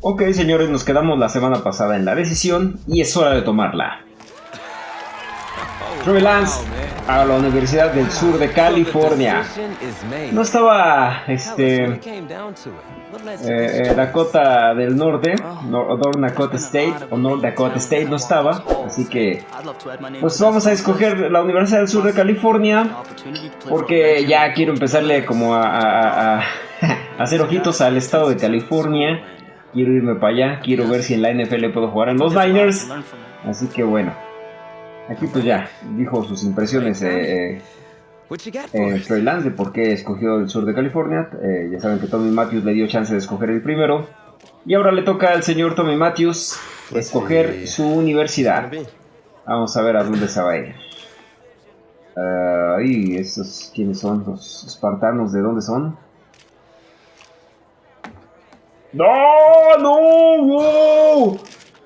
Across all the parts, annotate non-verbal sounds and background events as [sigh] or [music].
Ok, señores, nos quedamos la semana pasada en la decisión y es hora de tomarla. Troy Lance a la Universidad del Sur de California. No estaba este eh, Dakota del Norte, North Dakota State o North Dakota State no estaba, así que pues vamos a escoger la Universidad del Sur de California porque ya quiero empezarle como a, a [laughs] hacer ojitos al estado de California. Quiero irme para allá, quiero ver si en la NFL puedo jugar en los Niners. Así que bueno, aquí pues ya dijo sus impresiones eh, eh, Trey Lance de por qué escogió el sur de California. Eh, ya saben que Tommy Matthews le dio chance de escoger el primero. Y ahora le toca al señor Tommy Matthews escoger su universidad. Vamos a ver a dónde se va a ir. Uh, estos, ¿quiénes son? Los espartanos, ¿de dónde son? ¡No! ¡No! ¡Wow!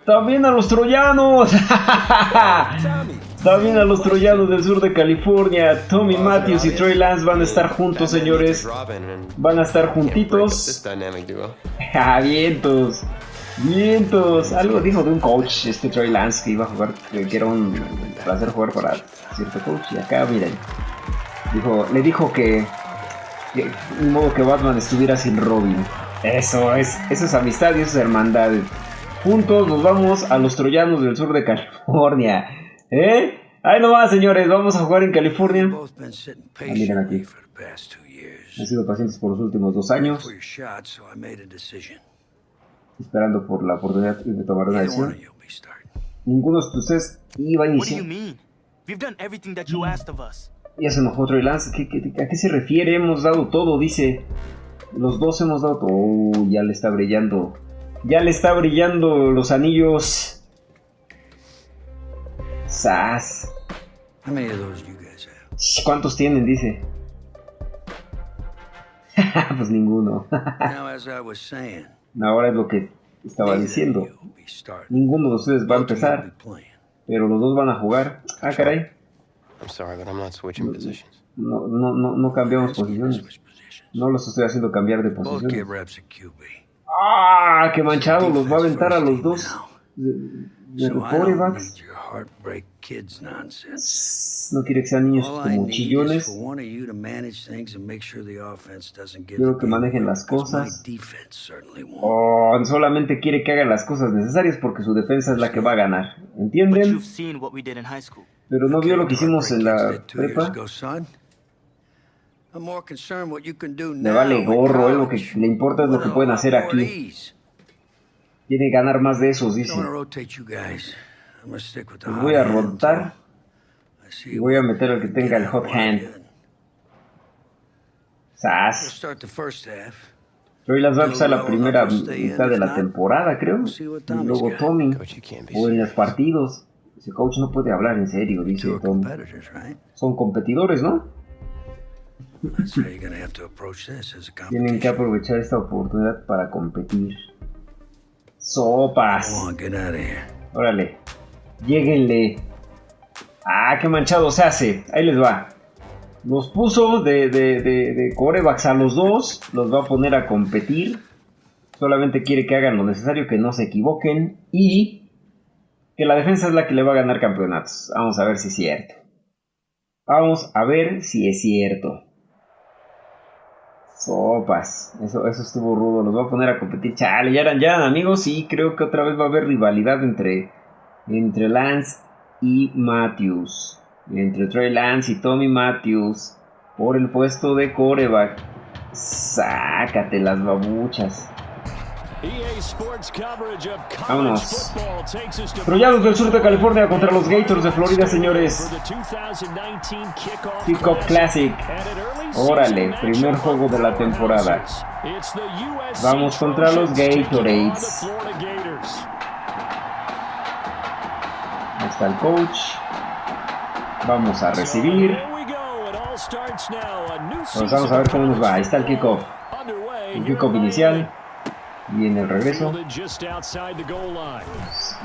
¡También a los troyanos! [laughs] También a los troyanos del sur de California. Tommy Matthews y Troy Lance van a estar juntos, señores. Van a estar juntitos. ¡Ah, [laughs] vientos! ¡Vientos! Algo dijo de un coach, este Troy Lance, que iba a jugar, que era un placer jugar para cierto coach. Y acá, miren. Dijo, le dijo que, que modo que Batman estuviera sin Robin. Eso es, eso es amistad y eso es hermandad. Juntos nos vamos a los troyanos del sur de California. ¿Eh? Ahí nomás, señores, vamos a jugar en California. Ah, miren aquí. Han sido pacientes por los últimos dos años. Esperando por la oportunidad de tomar una decisión. Ninguno de ustedes iba a iniciar. Ya se enojó Troy Lance. a qué se refiere? Hemos dado todo, dice. Los dos hemos dado... Oh, ya le está brillando. Ya le está brillando los anillos. Sas. ¿Cuántos tienen? Dice. [laughs] pues ninguno. [laughs] Ahora es lo que estaba diciendo. Ninguno de ustedes va a empezar. Pero los dos van a jugar. Ah, caray. No, no, no, no cambiamos posiciones. No los estoy haciendo cambiar de posición. ¡Ah! ¡Qué manchado! Los va a aventar a los dos. De, No quiere que sean niños como chillones. Quiero que manejen las cosas. Oh, solamente quiere que hagan las cosas necesarias porque su defensa es la que va a ganar. ¿Entienden? Pero no vio lo que hicimos en la prepa. Le vale gorro, eh, lo que le importa es lo que pueden hacer aquí. Tiene que ganar más de esos, dice. Pues voy a rotar y voy a meter al que tenga el hot hand. Sas. Hoy las va a empezar la primera mitad de la temporada, creo. Y luego Tommy. O en los partidos. Ese coach no puede hablar en serio, dice Tommy. Son competidores, ¿no? Tienen que aprovechar esta oportunidad para competir. Sopas. Órale. Lléguenle. Ah, qué manchado se hace. Ahí les va. Los puso de, de, de, de corebacks a los dos. Los va a poner a competir. Solamente quiere que hagan lo necesario, que no se equivoquen. Y que la defensa es la que le va a ganar campeonatos. Vamos a ver si es cierto. Vamos a ver si es cierto. Sopas, eso, eso estuvo rudo, los voy a poner a competir. Chale, ya eran, ya amigos y creo que otra vez va a haber rivalidad entre, entre Lance y Matthews. Entre Trey Lance y Tommy Matthews por el puesto de coreback. Sácate las babuchas. Vámonos. Troyanos del sur de California contra los Gators de Florida, señores. Kickoff Classic. Órale, primer juego de la temporada. Vamos contra los Gatorades. Ahí está el coach. Vamos a recibir. Pues vamos a ver cómo nos va. Ahí está el kickoff. El kickoff inicial. Y en el regreso.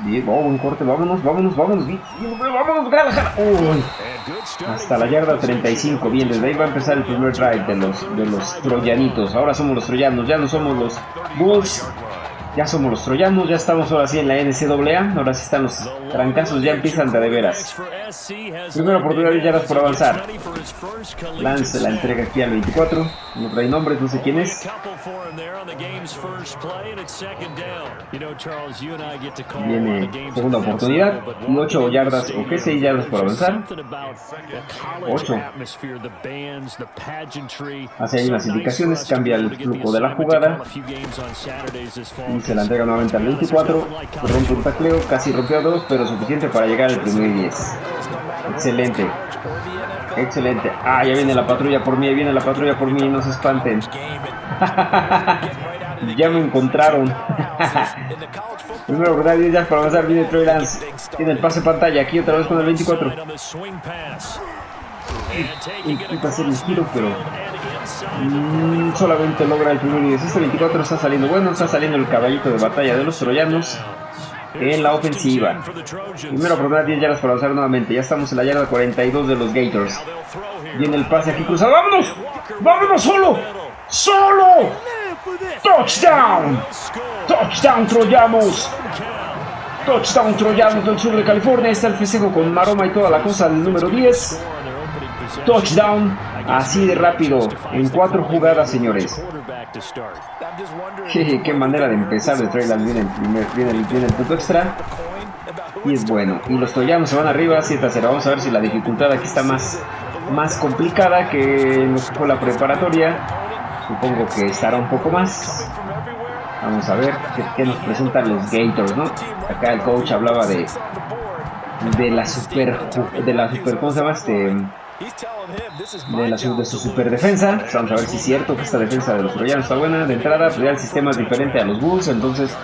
Bien, oh, un corte, vámonos, vámonos, vámonos, vámonos, Uy, hasta la yarda 35, bien, desde ahí va a empezar el primer drive de los, de los troyanitos. Ahora somos los troyanos, ya no somos los Bulls. Ya somos los troyanos, ya estamos ahora sí en la NCAA, ahora sí están los trancazos, ya empiezan de, de veras. Primera oportunidad de yardas por avanzar. Lance la entrega aquí al 24, no trae nombres, no sé quién es. Viene segunda oportunidad y 8 yardas, o qué 6 yardas por avanzar. 8. Hace ahí unas indicaciones, cambia el flujo de la jugada. Y se la entrega nuevamente al 24. Rompe un tacleo, casi rompió a dos, pero suficiente para llegar al primer 10. Excelente. Excelente. Ah, ya viene la patrulla por mí, viene la patrulla por mí, no se espanten. [laughs] ya me encontraron. [laughs] Primero, ¿verdad? ya para avanzar, viene Troy Lance. Tiene el pase pantalla, aquí otra vez con el 24. Intenta hacer el giro, pero mm, solamente logra el primer 10. Este 24 está saliendo bueno, está saliendo el caballito de batalla de los troyanos en la ofensiva. Primero oportunidad 10 yardas para avanzar nuevamente. Ya estamos en la yarda 42 de los Gators. Viene el pase aquí cruzado. ¡Vámonos! ¡Vámonos solo! ¡Solo! ¡Touchdown! ¡Touchdown, Troyanos! Touchdown, Troyanos del sur de California. Está el festejo con Maroma y toda la cosa del número 10. Touchdown. Así de rápido. En cuatro jugadas, señores. Qué, manera de empezar de Trailer. Viene el, primer, viene, el, viene el punto extra. Y es bueno. Y los troyanos se van arriba 7 a 0. Vamos a ver si la dificultad aquí está más, más complicada que en lo que fue la preparatoria. Supongo que estará un poco más. Vamos a ver qué, nos presentan los Gators, ¿no? Acá el coach hablaba de de la super de la super ¿cómo se llama? Este de, la, de su super defensa. Vamos a ver si es cierto que esta defensa de los troyanos está buena. De entrada, pues ya el sistema es diferente a los Bulls, entonces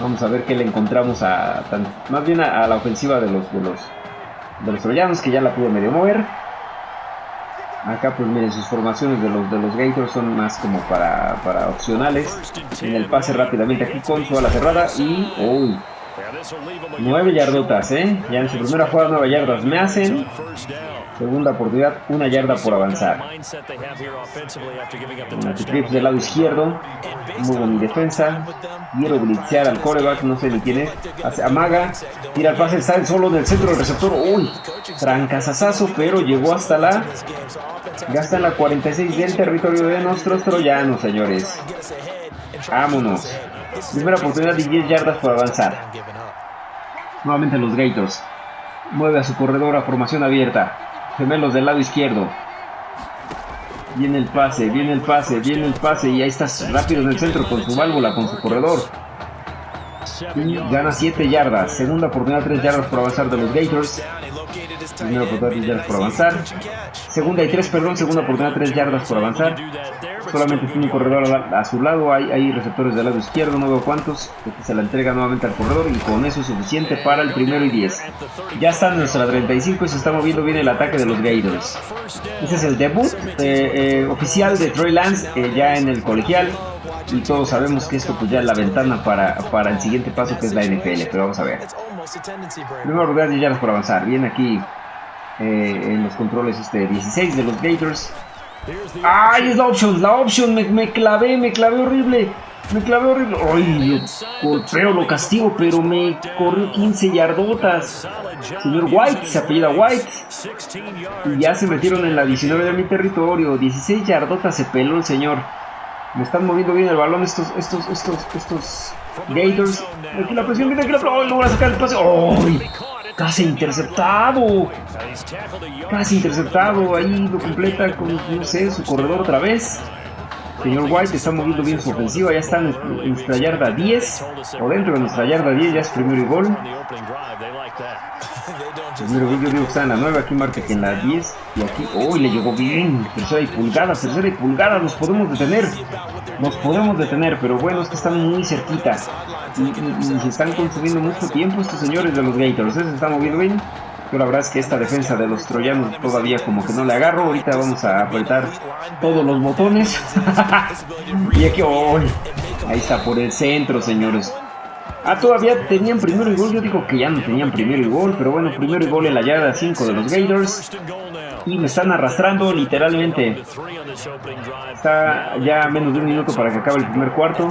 vamos a ver qué le encontramos a más bien a, la ofensiva de los, de los de los troyanos que ya la pudo medio mover. Acá pues miren sus formaciones de los de los Gators son más como para, para opcionales. En el pase rápidamente aquí con su ala cerrada y uy, 9 yardotas, ¿eh? Ya en su primera jugada 9 yardas me hacen. Segunda oportunidad, una yarda por avanzar. Trips del lado izquierdo. Muy buena defensa. Quiero blitzear al coreback, no sé ni quién es. Hace, amaga, tira el pase, está solo en el centro del receptor. Uy, trancazazazo, pero llegó hasta la. Gasta la 46 del territorio de nuestros troyanos, señores. Vámonos. Primera oportunidad de 10 yardas por avanzar. Nuevamente los Gators. Mueve a su corredor a formación abierta. Gemelos del lado izquierdo. Viene el pase, viene el pase, viene el pase y ahí está rápido en el centro con su válvula, con su corredor. Y gana 7 yardas. Segunda oportunidad, 3 yardas por avanzar de los Gators. Primera oportunidad, 3 yardas por avanzar. Segunda y 3, perdón, segunda oportunidad, 3 yardas por avanzar. Solamente tiene un corredor a, su lado, hay, hay, receptores del lado izquierdo, no veo cuántos. se la entrega nuevamente al corredor y con eso es suficiente para el primero y 10. Ya está nuestra 35 y se está moviendo bien el ataque de los Gators. Este es el debut eh, eh, oficial de Troy Lance eh, ya en el colegial. Y todos sabemos que esto pues ya es la ventana para, para el siguiente paso que es la NFL, pero vamos a ver. Primero lugar, ya por avanzar. Viene aquí en los controles este 16 de los Gators. ¡Ay, es la opción! ¡La opción! Me, me clavé, me clavé horrible. Me clavé horrible. ¡Ay, golpeo, lo castigo! Pero me corrió 15 yardotas. Señor White, se apellida White. Y ya se metieron en la 19 de mi territorio. 16 yardotas se peló el señor. Me están moviendo bien el balón estos, estos, estos, estos Gators. Aquí la presión aquí la presión. ¡Oh, logra sacar el pase! ¡Ay! Casi interceptado. Casi interceptado. Ahí lo completa con, no sé, su corredor otra vez. Señor White está moviendo bien su ofensiva. Ya está nuestra yarda 10. O dentro de nuestra yarda 10 ya es primero y gol. Primero yo digo que está en la 9. Aquí marca que en la 10. Y aquí, ¡oh! Le llegó bien. Tercera y pulgada, tercera y pulgada. Nos podemos detener. Nos podemos detener. Pero bueno, es que están muy cerquita y, se están consumiendo mucho tiempo estos señores de los Gators. ¿eh? Se están moviendo bien. Pero la verdad es que esta defensa de los troyanos todavía como que no le agarro. Ahorita vamos a apretar todos los botones. [laughs] y aquí, oh, ahí está por el centro, señores. Ah, todavía tenían primero y gol. Yo digo que ya no tenían primero y gol. Pero bueno, primero y gol en la yarda 5 de los Gators. Y me están arrastrando literalmente. Está ya menos de un minuto para que acabe el primer cuarto.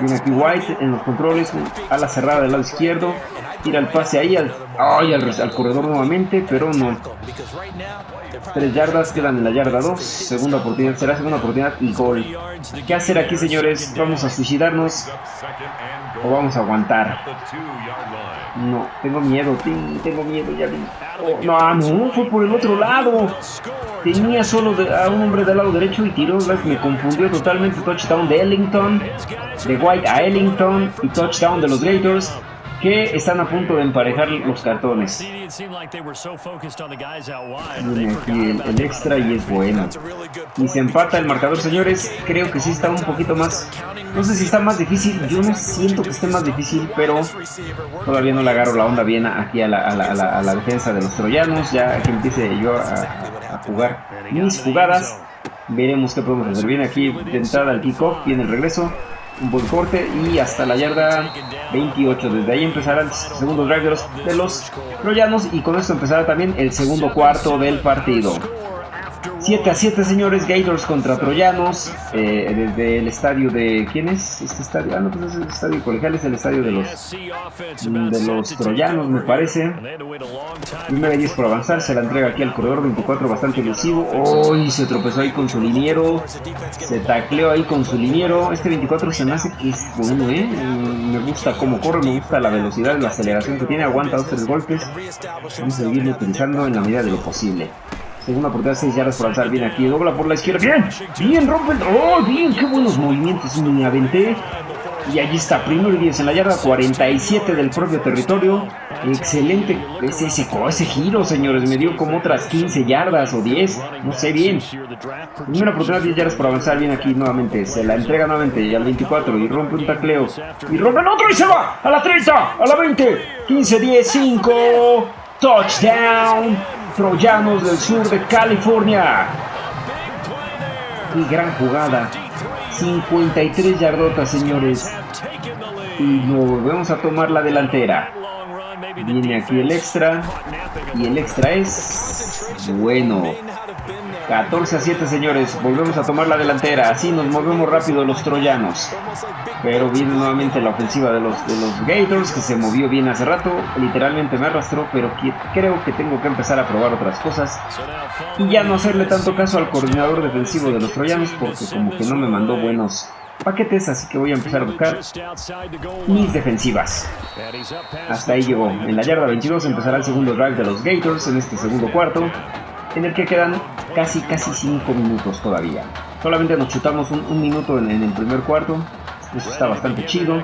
Viene aquí White en los controles, a la cerrada del lado izquierdo. Tira el pase ahí al, al, corredor nuevamente, pero no. Tres yardas, quedan en la yarda 2. Segunda oportunidad, será segunda oportunidad y gol. ¿Qué hacer aquí, señores? ¿Vamos a suicidarnos o vamos a aguantar? No, tengo miedo, tengo miedo, ya vi. Oh, no, no, fue por el otro lado. Tenía solo a un hombre del lado derecho y tiró, me confundió totalmente. Touchdown de Ellington, de White a Ellington y touchdown de los Gators que están a punto de emparejar los cartones. Viene aquí el, extra y es bueno. Y se empata el marcador, señores. Creo que sí está un poquito más... No sé si está más difícil. Yo no siento que esté más difícil, pero todavía no le agarro la onda bien aquí a la, defensa de los troyanos. Ya que empiece yo a, jugar mis jugadas. Veremos qué podemos hacer. Viene aquí de entrada al kickoff, viene el regreso un buen corte y hasta la yarda 28. Desde ahí empezará el segundo drive de los, de los troyanos y con esto empezará también el segundo cuarto del partido. 7 a 7, señores. Gators contra Troyanos. Eh, desde el estadio de. ¿Quién es este estadio? Ah, no, pues es el estadio colegial. Es el estadio de los. De los Troyanos, me parece. Primera 10 por avanzar. Se la entrega aquí al corredor 24, bastante elusivo. ¡Uy! se tropezó ahí con su liniero. Se tacleó ahí con su liniero. Este 24 se me hace que es bueno, ¿eh? Mm, me gusta cómo corre, me gusta la velocidad, la aceleración que tiene. Aguanta dos, tres golpes. Vamos a seguirlo utilizando en la medida de lo posible. Segunda oportunidad, 6 yardas por alzar. Bien aquí, dobla por la izquierda. Bien, bien, rompe el... ¡Oh, bien! ¡Qué buenos movimientos! Me aventé. Y allí está, primero y 10 en la yarda 47 del propio territorio. Excelente ese, ese, ese giro, señores. Me dio como otras 15 yardas o 10. No sé bien. Primera oportunidad, 10 yardas por avanzar. Bien aquí nuevamente. Se la entrega nuevamente y al 24 y rompe un tacleo. Y rompe el otro y se va. A la 30, a la 20. 15, 10, 5. Touchdown. Troyanos del sur de California. Qué gran jugada. 53 yardotas, señores. Y nos volvemos a tomar la delantera. Viene aquí el extra. Y el extra es bueno. 14 a 7, señores. Volvemos a tomar la delantera. Así nos movemos rápido los troyanos. Pero viene nuevamente la ofensiva de los, de los Gators, que se movió bien hace rato. Literalmente me arrastró, pero creo que tengo que empezar a probar otras cosas. Y ya no hacerle tanto caso al coordinador defensivo de los troyanos, porque como que no me mandó buenos paquetes, así que voy a empezar a buscar mis defensivas. Hasta ahí llegó. En la yarda 22 empezará el segundo drive de los Gators en este segundo cuarto, en el que quedan casi casi 5 minutos todavía. Solamente nos chutamos un, minuto en el primer cuarto, eso está bastante chido.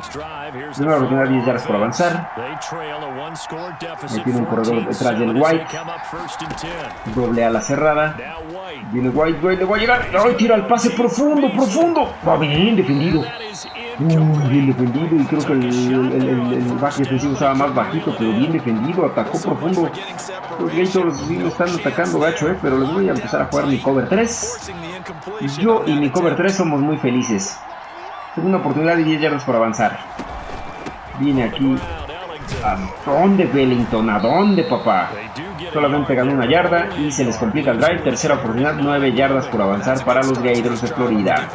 Primera oportunidad 10 yardas por avanzar. Ahí tiene un corredor detrás del White. Doble a la cerrada. Viene White, White, le va a llegar. ¡Ay, tira el pase profundo, profundo! Va bien defendido. Bien defendido y creo que el, el, el, back defensivo estaba más bajito, pero bien defendido, atacó profundo. Los Gators sí lo están atacando gacho, eh, pero les voy a empezar a jugar mi cover 3. Yo y mi cover 3 somos muy felices. Segunda oportunidad y 10 yardas por avanzar. Viene aquí. ¿A dónde, Wellington? ¿A dónde, papá? Solamente ganó una yarda y se les complica el drive. Tercera oportunidad, 9 yardas por avanzar para los Gators de Florida.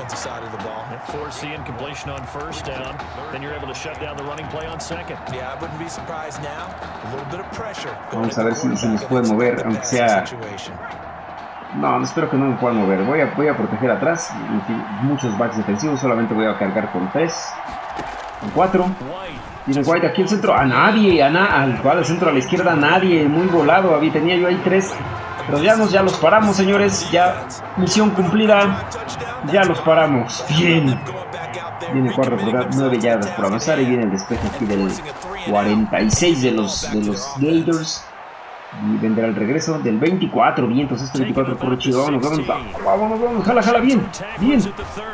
Vamos a ver si, si nos puede mover, aunque sea no, espero que no me puedan mover. Voy a, voy a proteger atrás. Muchos backs defensivos. Solamente voy a cargar con 3. Con 4. Tiene White aquí el centro. A nadie. A na al cual el centro a la izquierda. A nadie. Muy volado. Había, tenía yo ahí 3. Pero ya, los paramos, señores. Ya misión cumplida. Ya los paramos. Bien. Viene 4 por 9 yardas por avanzar. Y viene el despeje aquí del 46 de los, de los Gators. Y vendrá el regreso del 24. Bien, entonces este 24 corre chido. Vámonos, vámonos, vámonos, vámonos. Jala, jala, bien. Bien.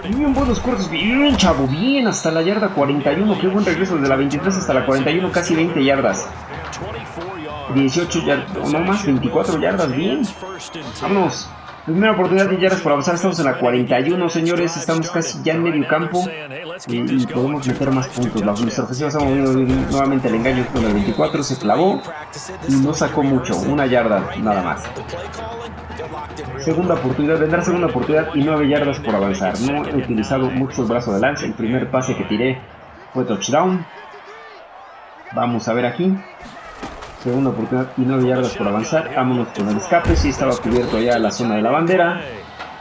Bien, buenos cortes. Bien, chavo. Bien, hasta la yarda 41. Qué buen regreso. Desde la 23 hasta la 41, casi 20 yardas. 18 yardas. No más, 24 yardas. Bien. Vámonos. Primera oportunidad de yardas por avanzar, estamos en la 41, señores, estamos casi ya en medio campo y, podemos meter más puntos. La nuestra ofensiva se ha movido nuevamente el engaño con el 24, se clavó y no sacó mucho, una yarda nada más. Segunda oportunidad, vendrá segunda oportunidad y 9 yardas por avanzar. No he utilizado mucho el brazo de lance, el primer pase que tiré fue touchdown. Vamos a ver aquí. Segunda oportunidad y 9 yardas por avanzar. Vámonos con el escape. Si estaba cubierto ya la zona de la bandera.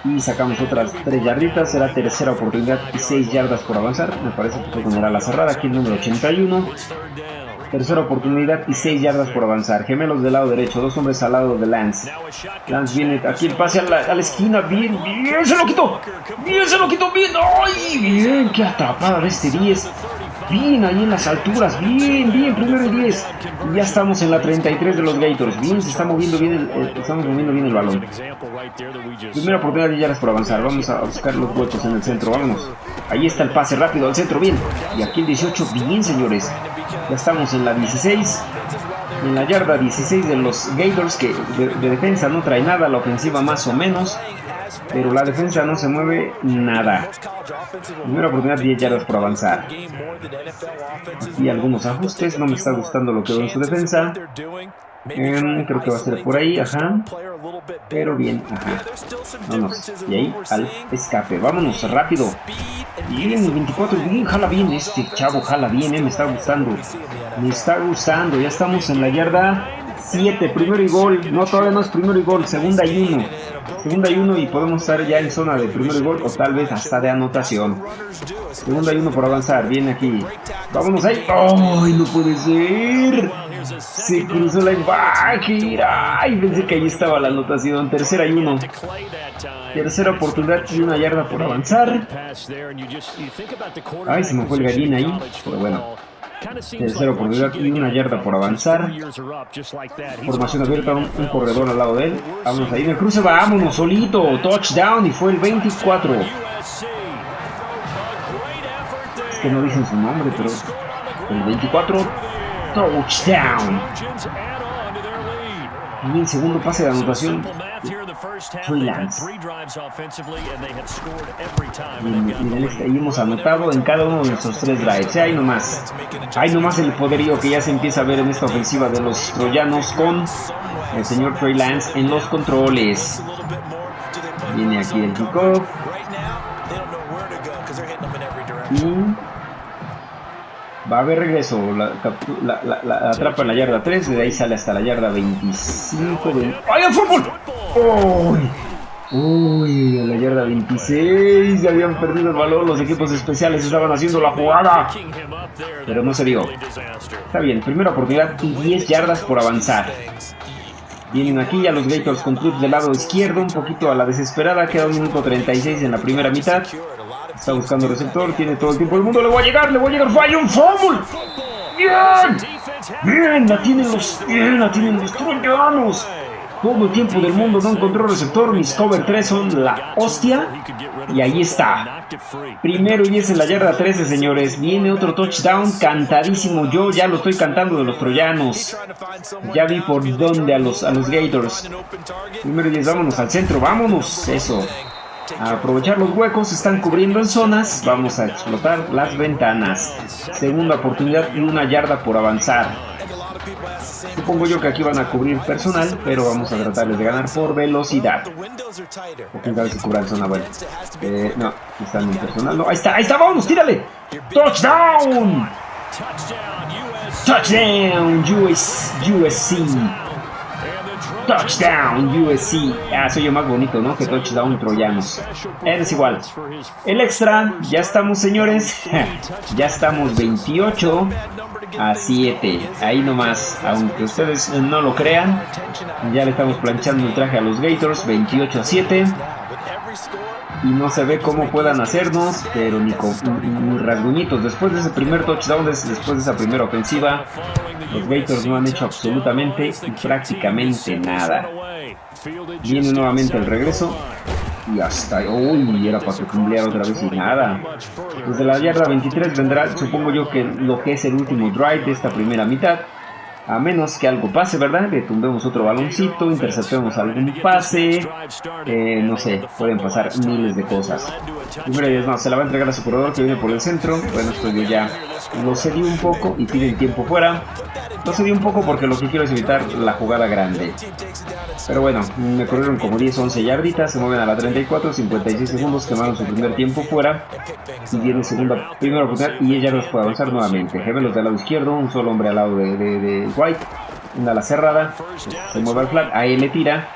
Y sacamos otras 3 yarditas. Será tercera oportunidad y 6 yardas por avanzar. Me parece que fue con la cerrada. Aquí el número 81. Tercera oportunidad y 6 yardas por avanzar. Gemelos del lado derecho. Dos hombres al lado de Lance. Lance viene aquí el pase a la, a la esquina. Bien, bien. Se lo quitó. Bien, se lo quitó. Bien. ¡Ay! Bien. Qué atrapada de este 10. Bien, ahí en las alturas. Bien, bien, primero y 10. Ya estamos en la 33 de los Gators. Bien, se está moviendo bien el, estamos moviendo bien el balón. Primera oportunidad de yardas por avanzar. Vamos a buscar los huecos en el centro. Vámonos. Ahí está el pase rápido al centro. Bien. Y aquí el 18. Bien, señores. Ya estamos en la 16. En la yarda 16 de los Gators que de defensa no trae nada. La ofensiva más o menos pero la defensa no se mueve nada. Primera oportunidad, 10 yardas por avanzar. Y algunos ajustes, no me está gustando lo que veo en su defensa. Em, creo que va a ser por ahí, ajá. Pero bien, ajá. Vámonos. Y ahí al escape. Vámonos, rápido. Bien, 24, bien, jala bien este chavo, jala bien, eh, me está gustando. Me está gustando. Ya estamos en la yarda 7, primero y gol. No, todavía no es primero y gol, segunda y uno. Segunda y uno y podemos estar ya en zona de primero y gol o tal vez hasta de anotación. Segunda y uno por avanzar, viene aquí. Vámonos ahí. ¡Ay, no puede ser! Se cruzó la back. ¡Ay! Pensé que ahí estaba la anotación. Tercera y uno. Tercera oportunidad y una yarda por avanzar. Ay, se me fue el gallina ahí. Pero bueno. Tercera oportunidad y una yarda por avanzar. Formación abierta, un, corredor al lado de él. Vámonos ahí en el cruce, vámonos solito. Touchdown y fue el 24. Es que no dicen su nombre, pero el 24 touchdown. Y el segundo pase de anotación Lance. Y, hemos anotado en cada uno de nuestros tres drives. Hay nomás. Hay nomás el poderío que ya se empieza a ver en esta ofensiva de los troyanos con el señor Trey Lance en los controles. Viene aquí el kickoff. Y Va a haber regreso, la, atrapa en la yarda 3, de ahí sale hasta la yarda 25. ¡Ay, el fútbol! ¡Uy! Uy, en la yarda 26 ya habían perdido el balón, los equipos especiales estaban haciendo la jugada. Pero no se dio. Está bien, primera oportunidad y 10 yardas por avanzar. Vienen aquí ya los Gators con club del lado izquierdo, un poquito a la desesperada, queda un minuto 36 en la primera mitad. Está buscando receptor, tiene todo el tiempo del mundo. Le voy a llegar, le voy a llegar. Falla un fumble. Bien. Bien, la tienen los, la tienen los troyanos. Todo el tiempo del mundo no encontró receptor. Mis cover 3 son la hostia. Y ahí está. Primero y es en la yarda 13, señores. Viene otro touchdown cantadísimo. Yo ya lo estoy cantando de los troyanos. Ya vi por dónde a los, a los Gators. Primero y 10, vámonos al centro. Vámonos. Eso. A aprovechar los huecos, están cubriendo en zonas, vamos a explotar las ventanas. Segunda oportunidad y una yarda por avanzar. Supongo yo que aquí van a cubrir personal, pero vamos a tratarles de ganar por velocidad. O quién sabe si cubran zona buena. Eh, no, están en personal. No, ahí está, ahí está, vamos, tírale. Touchdown. Touchdown, US, USC. Touchdown USC. Ah, soy yo más bonito, ¿no? Que touchdown troyanos. Es igual. El extra, ya estamos, señores. [laughs] ya estamos 28 a 7. Ahí nomás, aunque ustedes no lo crean, ya le estamos planchando el traje a los Gators. 28 a 7 y no se ve cómo puedan hacernos, pero ni con rasguñitos. Después de ese primer touchdown, después de esa primera ofensiva, los Gators no han hecho absolutamente y prácticamente nada. Viene nuevamente el regreso. Y hasta... Uy, era para cumplir otra vez y nada. Desde la yarda 23 vendrá, supongo yo, que lo que es el último drive de esta primera mitad. A menos que algo pase, ¿verdad? Le tumbemos otro baloncito, interceptemos algún pase. Eh, no sé, pueden pasar miles de cosas. Primero Dios, no, se la va a entregar a su corredor que viene por el centro. Bueno, esto yo ya lo cedí un poco y pide el tiempo fuera. Lo cedí un poco porque lo que quiero es evitar la jugada grande. Pero bueno, me corrieron como 10, 11 yarditas, se mueven a la 34, 56 segundos, quemaron su primer tiempo fuera. Y viene segunda, primera oportunidad y ella nos puede avanzar nuevamente. Gemelos del lado izquierdo, un solo hombre al lado de, White, una ala cerrada, se mueve al flat, ahí le tira.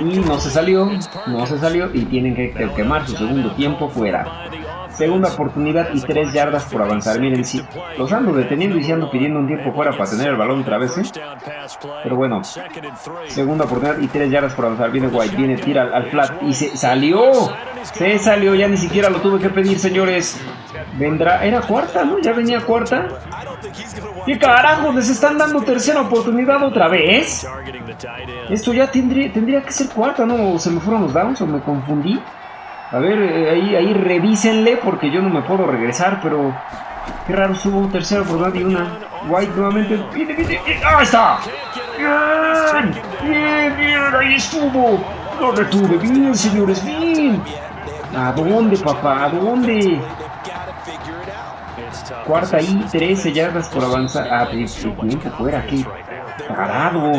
Y no se salió, no se salió y tienen que quemar su segundo tiempo fuera. Segunda oportunidad y tres yardas por avanzar. Miren, si los ando deteniendo y se ando pidiendo un tiempo fuera para tener el balón otra vez. ¿eh? Pero bueno, segunda oportunidad y tres yardas por avanzar. Viene White, viene, tira al, flat y se salió. Se salió, ya ni siquiera lo tuve que pedir, señores. Vendrá, era cuarta, ¿no? Ya venía cuarta. ¿Qué carajo? ¿Les están dando tercera oportunidad otra vez? Esto ya tendría, tendría que ser cuarta, ¿no? ¿Se me fueron los downs o me confundí? A ver, eh, ahí, ahí revísenle porque yo no me puedo regresar, pero... Qué raro, subo tercero por y una. White nuevamente. ¡Viene, viene! ¡Ahí está! ¡Bien! ¡Bien, bien! ¡Ahí estuvo! Lo retuve. ¡Bien, señores! ¡Bien! ¿A dónde, papá? ¿A dónde? Cuarta y 13 yardas por avanzar. Ah, tiempo fuera, qué parado.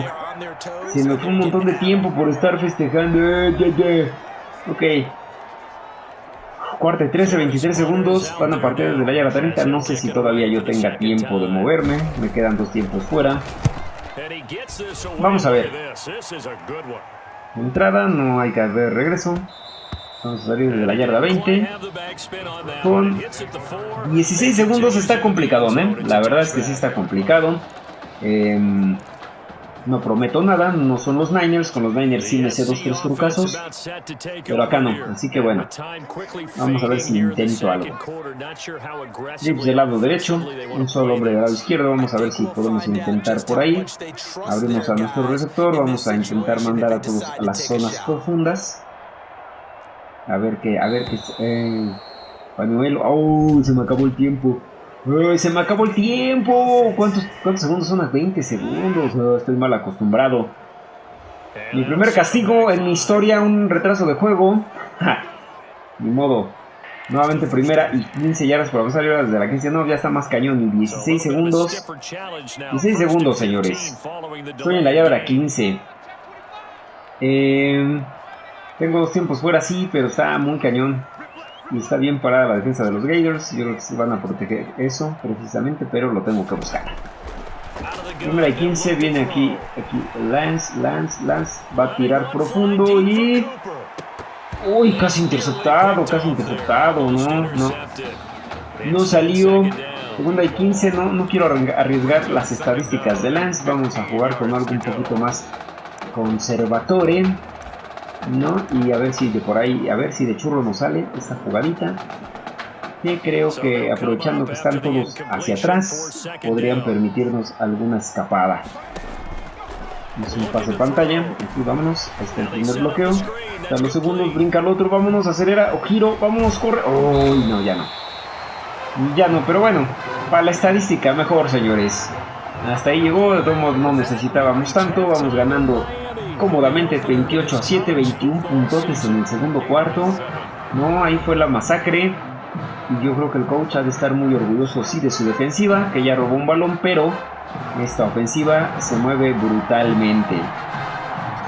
Se fue un montón de tiempo por estar festejando. Eh, ok. Cuarta y 13, 23 segundos. Van a partir desde la llave 30. No sé si todavía yo tenga tiempo de moverme. Me quedan dos tiempos fuera. Vamos a ver. Entrada, no hay que ver regreso. Vamos a salir desde la yarda 20. Con 16 segundos está complicado, ¿eh? La verdad es que sí está complicado. Eh, no prometo nada, no son los Niners, con los Niners sí me sé dos, tres trucazos, pero acá no, así que bueno, vamos a ver si intento algo. Trips del lado derecho, un solo hombre del lado izquierdo, vamos a ver si podemos intentar por ahí. Abrimos a nuestro receptor, vamos a intentar mandar a todos a las zonas profundas. A ver qué, a ver qué... Eh, pañuelo, ¡oh! Se me acabó el tiempo. Uy, se me acabó el tiempo. ¿Cuántos, cuántos segundos son? 20 segundos. estoy mal acostumbrado. Mi primer castigo en mi historia, un retraso de juego. [laughs] Ni modo. Nuevamente primera y 15 yardas por avanzar desde la 15. No, ya está más cañón. Y 16 segundos. 16 segundos, señores. Estoy en la llave 15. Eh, tengo dos tiempos fuera, sí, pero está muy cañón. Y está bien parada la defensa de los Gators. Yo creo que se van a proteger eso precisamente, pero lo tengo que buscar. Y 15, viene aquí, aquí Lance, Lance, Lance. Va a tirar profundo y... Uy, casi interceptado, casi interceptado, no, no. No salió. Segunda y 15, no, no quiero arriesgar las estadísticas de Lance. Vamos a jugar con algo un poquito más conservatore. ¿No? Y a ver si de por ahí, a ver si de churro nos sale esta jugadita. Que creo que aprovechando que están todos hacia atrás, podrían permitirnos alguna escapada. Es un pase de pantalla, aquí vámonos, ahí está el primer bloqueo. Están los segundos, brinca el otro, vámonos, acelera, o giro, vámonos, corre. Uy, no, ya no. Ya no, pero bueno, para la estadística mejor, señores. Hasta ahí llegó, de todos modos no necesitábamos tanto, vamos ganando cómodamente 28 a 7, 21 puntos en el segundo cuarto. No, ahí fue la masacre. Y yo creo que el coach ha de estar muy orgulloso, sí, de su defensiva, que ya robó un balón, pero esta ofensiva se mueve brutalmente.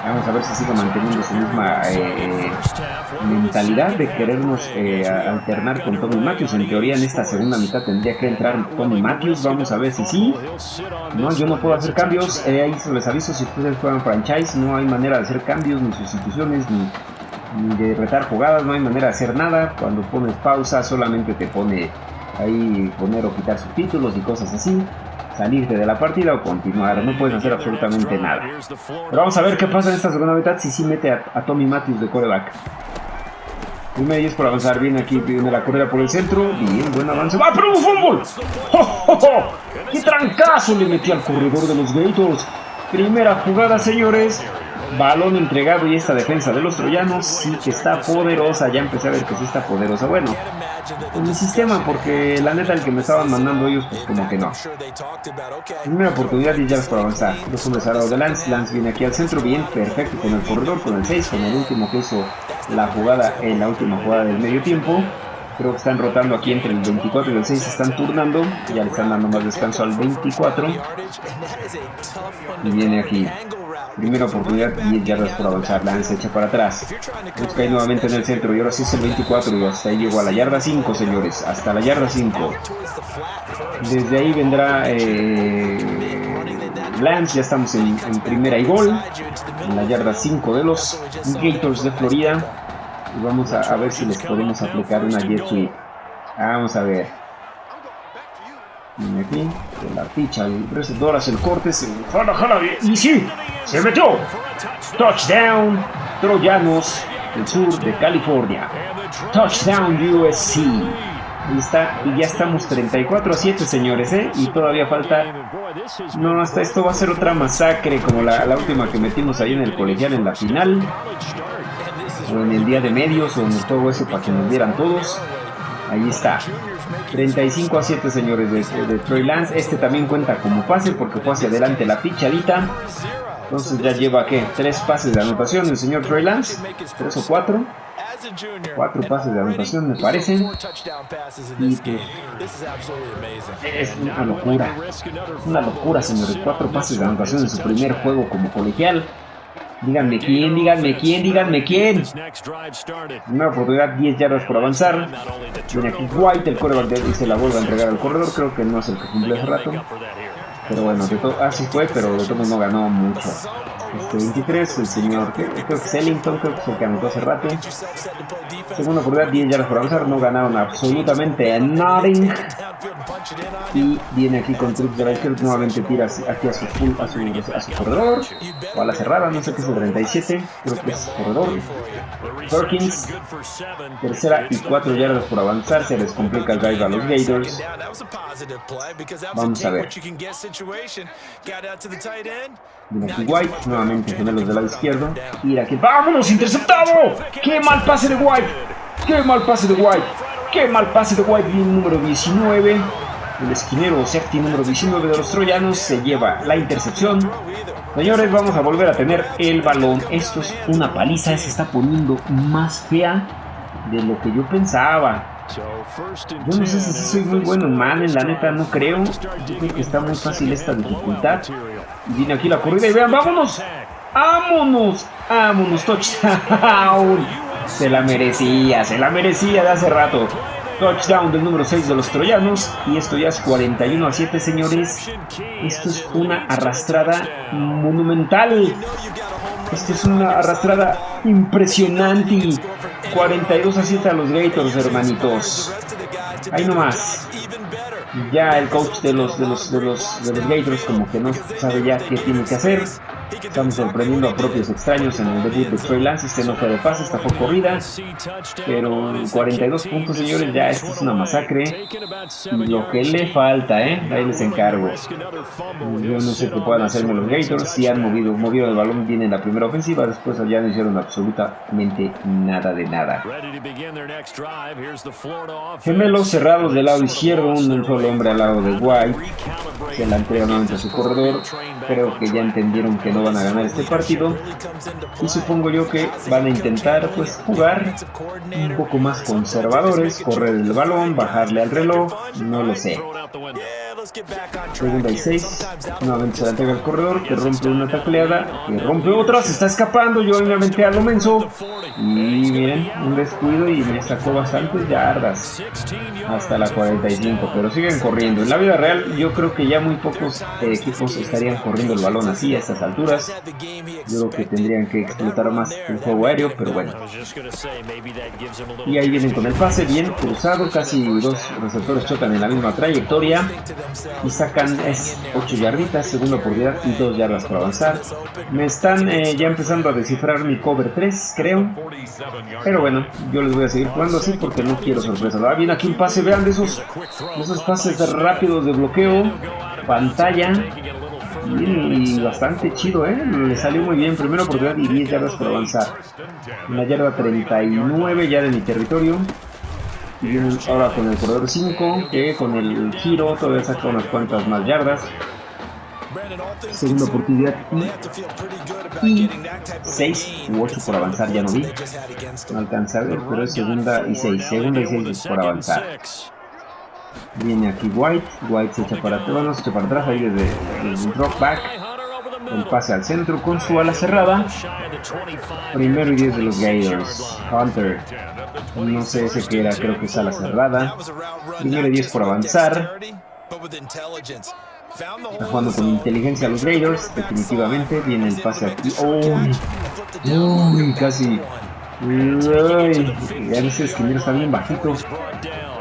Vamos a ver si sigue manteniendo esa misma eh, mentalidad de querernos eh, alternar con Tommy Matthews. En teoría, en esta segunda mitad tendría que entrar Tommy Matthews. Vamos a ver si sí. No, yo no puedo hacer cambios. Eh, ahí se les aviso si ustedes juegan franchise. No hay manera de hacer cambios, ni sustituciones, ni, ni de retar jugadas. No hay manera de hacer nada. Cuando pones pausa, solamente te pone ahí poner o quitar subtítulos y cosas así salirte de la partida o continuar. No puedes hacer absolutamente nada. Pero vamos a ver qué pasa en esta segunda mitad si sí mete a, Tommy Matthews de coreback. Primero 10 por avanzar. Viene aquí, viene la carrera por el centro. Bien, buen avance. ¡Va, pero un fútbol! ¡Oh, ¡Qué trancazo le metí al corredor de los Gators! Primera jugada, señores. Balón entregado y esta defensa de los troyanos sí que está poderosa. Ya empecé a ver que sí está poderosa. Bueno, en mi sistema, porque la neta el que me estaban mandando ellos, pues como que no. Primera oportunidad y ya para avanzar. Los hombres al lado de Lance. Lance viene aquí al centro, bien, perfecto con el corredor, con el 6, con el último que hizo la jugada en la última jugada del medio tiempo. Creo que están rotando aquí entre el 24 y el 6, están turnando. Ya le están dando más descanso al 24. Y viene aquí. Primera oportunidad, 10 yardas por avanzar. Lance echa para atrás. Busca nuevamente en el centro. Y ahora sí es el 24. Y hasta ahí llegó a la yarda 5, señores. Hasta la yarda 5. Desde ahí vendrá eh, Lance. Ya estamos en, primera y gol. En la yarda 5 de los Gators de Florida. Y vamos a, ver si les podemos aplicar una jet sweep. Vamos a ver. Y aquí, con la ficha, el receptor hace el corte, se y sí, se metió. Touchdown, Troyanos del sur de California. Touchdown USC. Ahí está, y ya estamos 34 a 7, señores, ¿eh? Y todavía falta... No, hasta esto va a ser otra masacre, como la, la última que metimos ahí en el colegial en la final o en el día de medios o en todo eso para que nos vieran todos. Ahí está. 35 a 7 señores de, de, Troy Lance. Este también cuenta como pase porque fue hacia adelante la pichadita. Entonces ya lleva que tres pases de anotación el señor Troy Lance. Tres o cuatro. Cuatro pases de anotación me parecen. Y pues, es una locura. Una locura señores. Cuatro pases de anotación en su primer juego como colegial. Díganme quién, díganme quién, díganme quién. Una oportunidad, 10 yardas por avanzar. Viene aquí White, el coreback de se la vuelve a entregar al corredor. Creo que no es el que cumple hace rato. Pero bueno, de todo, así fue, pero de todo no ganó mucho. Este 23, el señor, es Ellington, creo que es el que anotó hace rato. Segunda oportunidad, 10 yardas por avanzar, no ganaron absolutamente nothing. Y viene aquí con Trips de Riker, nuevamente tira aquí a su, a su, a su corredor, o a la cerrada, no sé qué es el 37, creo que es corredor. Perkins, tercera y 4 yardas por avanzar, se les complica el drive a los Gators. Vamos a ver. Aquí White, nuevamente gemelos del lado izquierdo. Y aquí, ¡vámonos! ¡Interceptado! ¡Qué mal pase de White! ¡Qué mal pase de White! ¡Qué mal pase de White! Bien, número 19. El esquinero safety número 19 de los troyanos se lleva la intercepción. Señores, vamos a volver a tener el balón. Esto es una paliza, se está poniendo más fea de lo que yo pensaba. Yo no sé si soy muy bueno en en la neta no creo. Yo creo que está muy fácil esta dificultad. Viene aquí la corrida y vean, vámonos. ¡Vámonos! ¡Vámonos! ¡Touchdown! [laughs] Se la merecía, se la merecía de hace rato. Touchdown del número 6 de los troyanos. Y esto ya es 41 a 7, señores. Esto es una arrastrada monumental. Esto es una arrastrada impresionante. 42 a 7 a los Gators, hermanitos. Ahí nomás. Ya el coach de los, de los, de los, de los Gators como que no sabe ya qué tiene que hacer. Estamos sorprendiendo a propios extraños en el debut de Troy Lance. Este no fue de pase, esta fue corrida. Pero 42 puntos, señores, ya esto es una masacre. Lo que le falta, ¿eh? Ahí les encargo. Yo no sé qué puedan hacerme los Gators. Si han movido, movido el balón bien en la primera ofensiva, después ya no hicieron absolutamente nada de nada. Gemelos cerrados del lado izquierdo, un solo hombre al lado de White. Se la entrega nuevamente a su corredor. Creo que ya entendieron que no van a ganar este partido y supongo yo que van a intentar pues jugar un poco más conservadores, correr el balón, bajarle al reloj, no lo sé. Segunda y 6. Nuevamente se la entrega al corredor. Que rompe una tacleada. Que rompe otra. Se está escapando. Yo obviamente a lo menso. Y miren, un descuido y me sacó bastantes yardas. Hasta la 45. Pero siguen corriendo. En la vida real, yo creo que ya muy pocos equipos estarían corriendo el balón así a estas alturas. Yo creo que tendrían que explotar más el juego aéreo. Pero bueno. Y ahí vienen con el pase. Bien cruzado. Casi dos receptores chocan en la misma trayectoria y sacan es 8 yarditas, segunda oportunidad y 2 yardas por avanzar. Me están eh, ya empezando a descifrar mi cover 3, creo. Pero bueno, yo les voy a seguir jugando así porque no quiero sorpresa. Ah, viene aquí un pase, vean de esos, esos pases rápidos de bloqueo, pantalla. Y bastante chido, ¿eh? Le salió muy bien. Primera oportunidad y 10 yardas por avanzar. En la yarda 39 ya de mi territorio. Y ahora con el corredor 5, que con el giro todavía saca unas cuantas más yardas. Segunda oportunidad y 6 u 8 por avanzar, ya no vi. No alcanza a ver, pero es segunda y 6. Segunda y 6 por avanzar. Viene aquí White. White se echa para atrás, bueno, se echa para atrás ahí desde el drop back. El pase al centro con su ala cerrada. Primero y 10 de los Gators. Hunter. No sé ese que era, creo que es ala cerrada. Primero y 10 por avanzar. Está jugando con inteligencia los Raiders, definitivamente. Viene el pase aquí. ¡Uy! ¡Uy! Casi. ¡Uy! Ese esquinero está bien bajito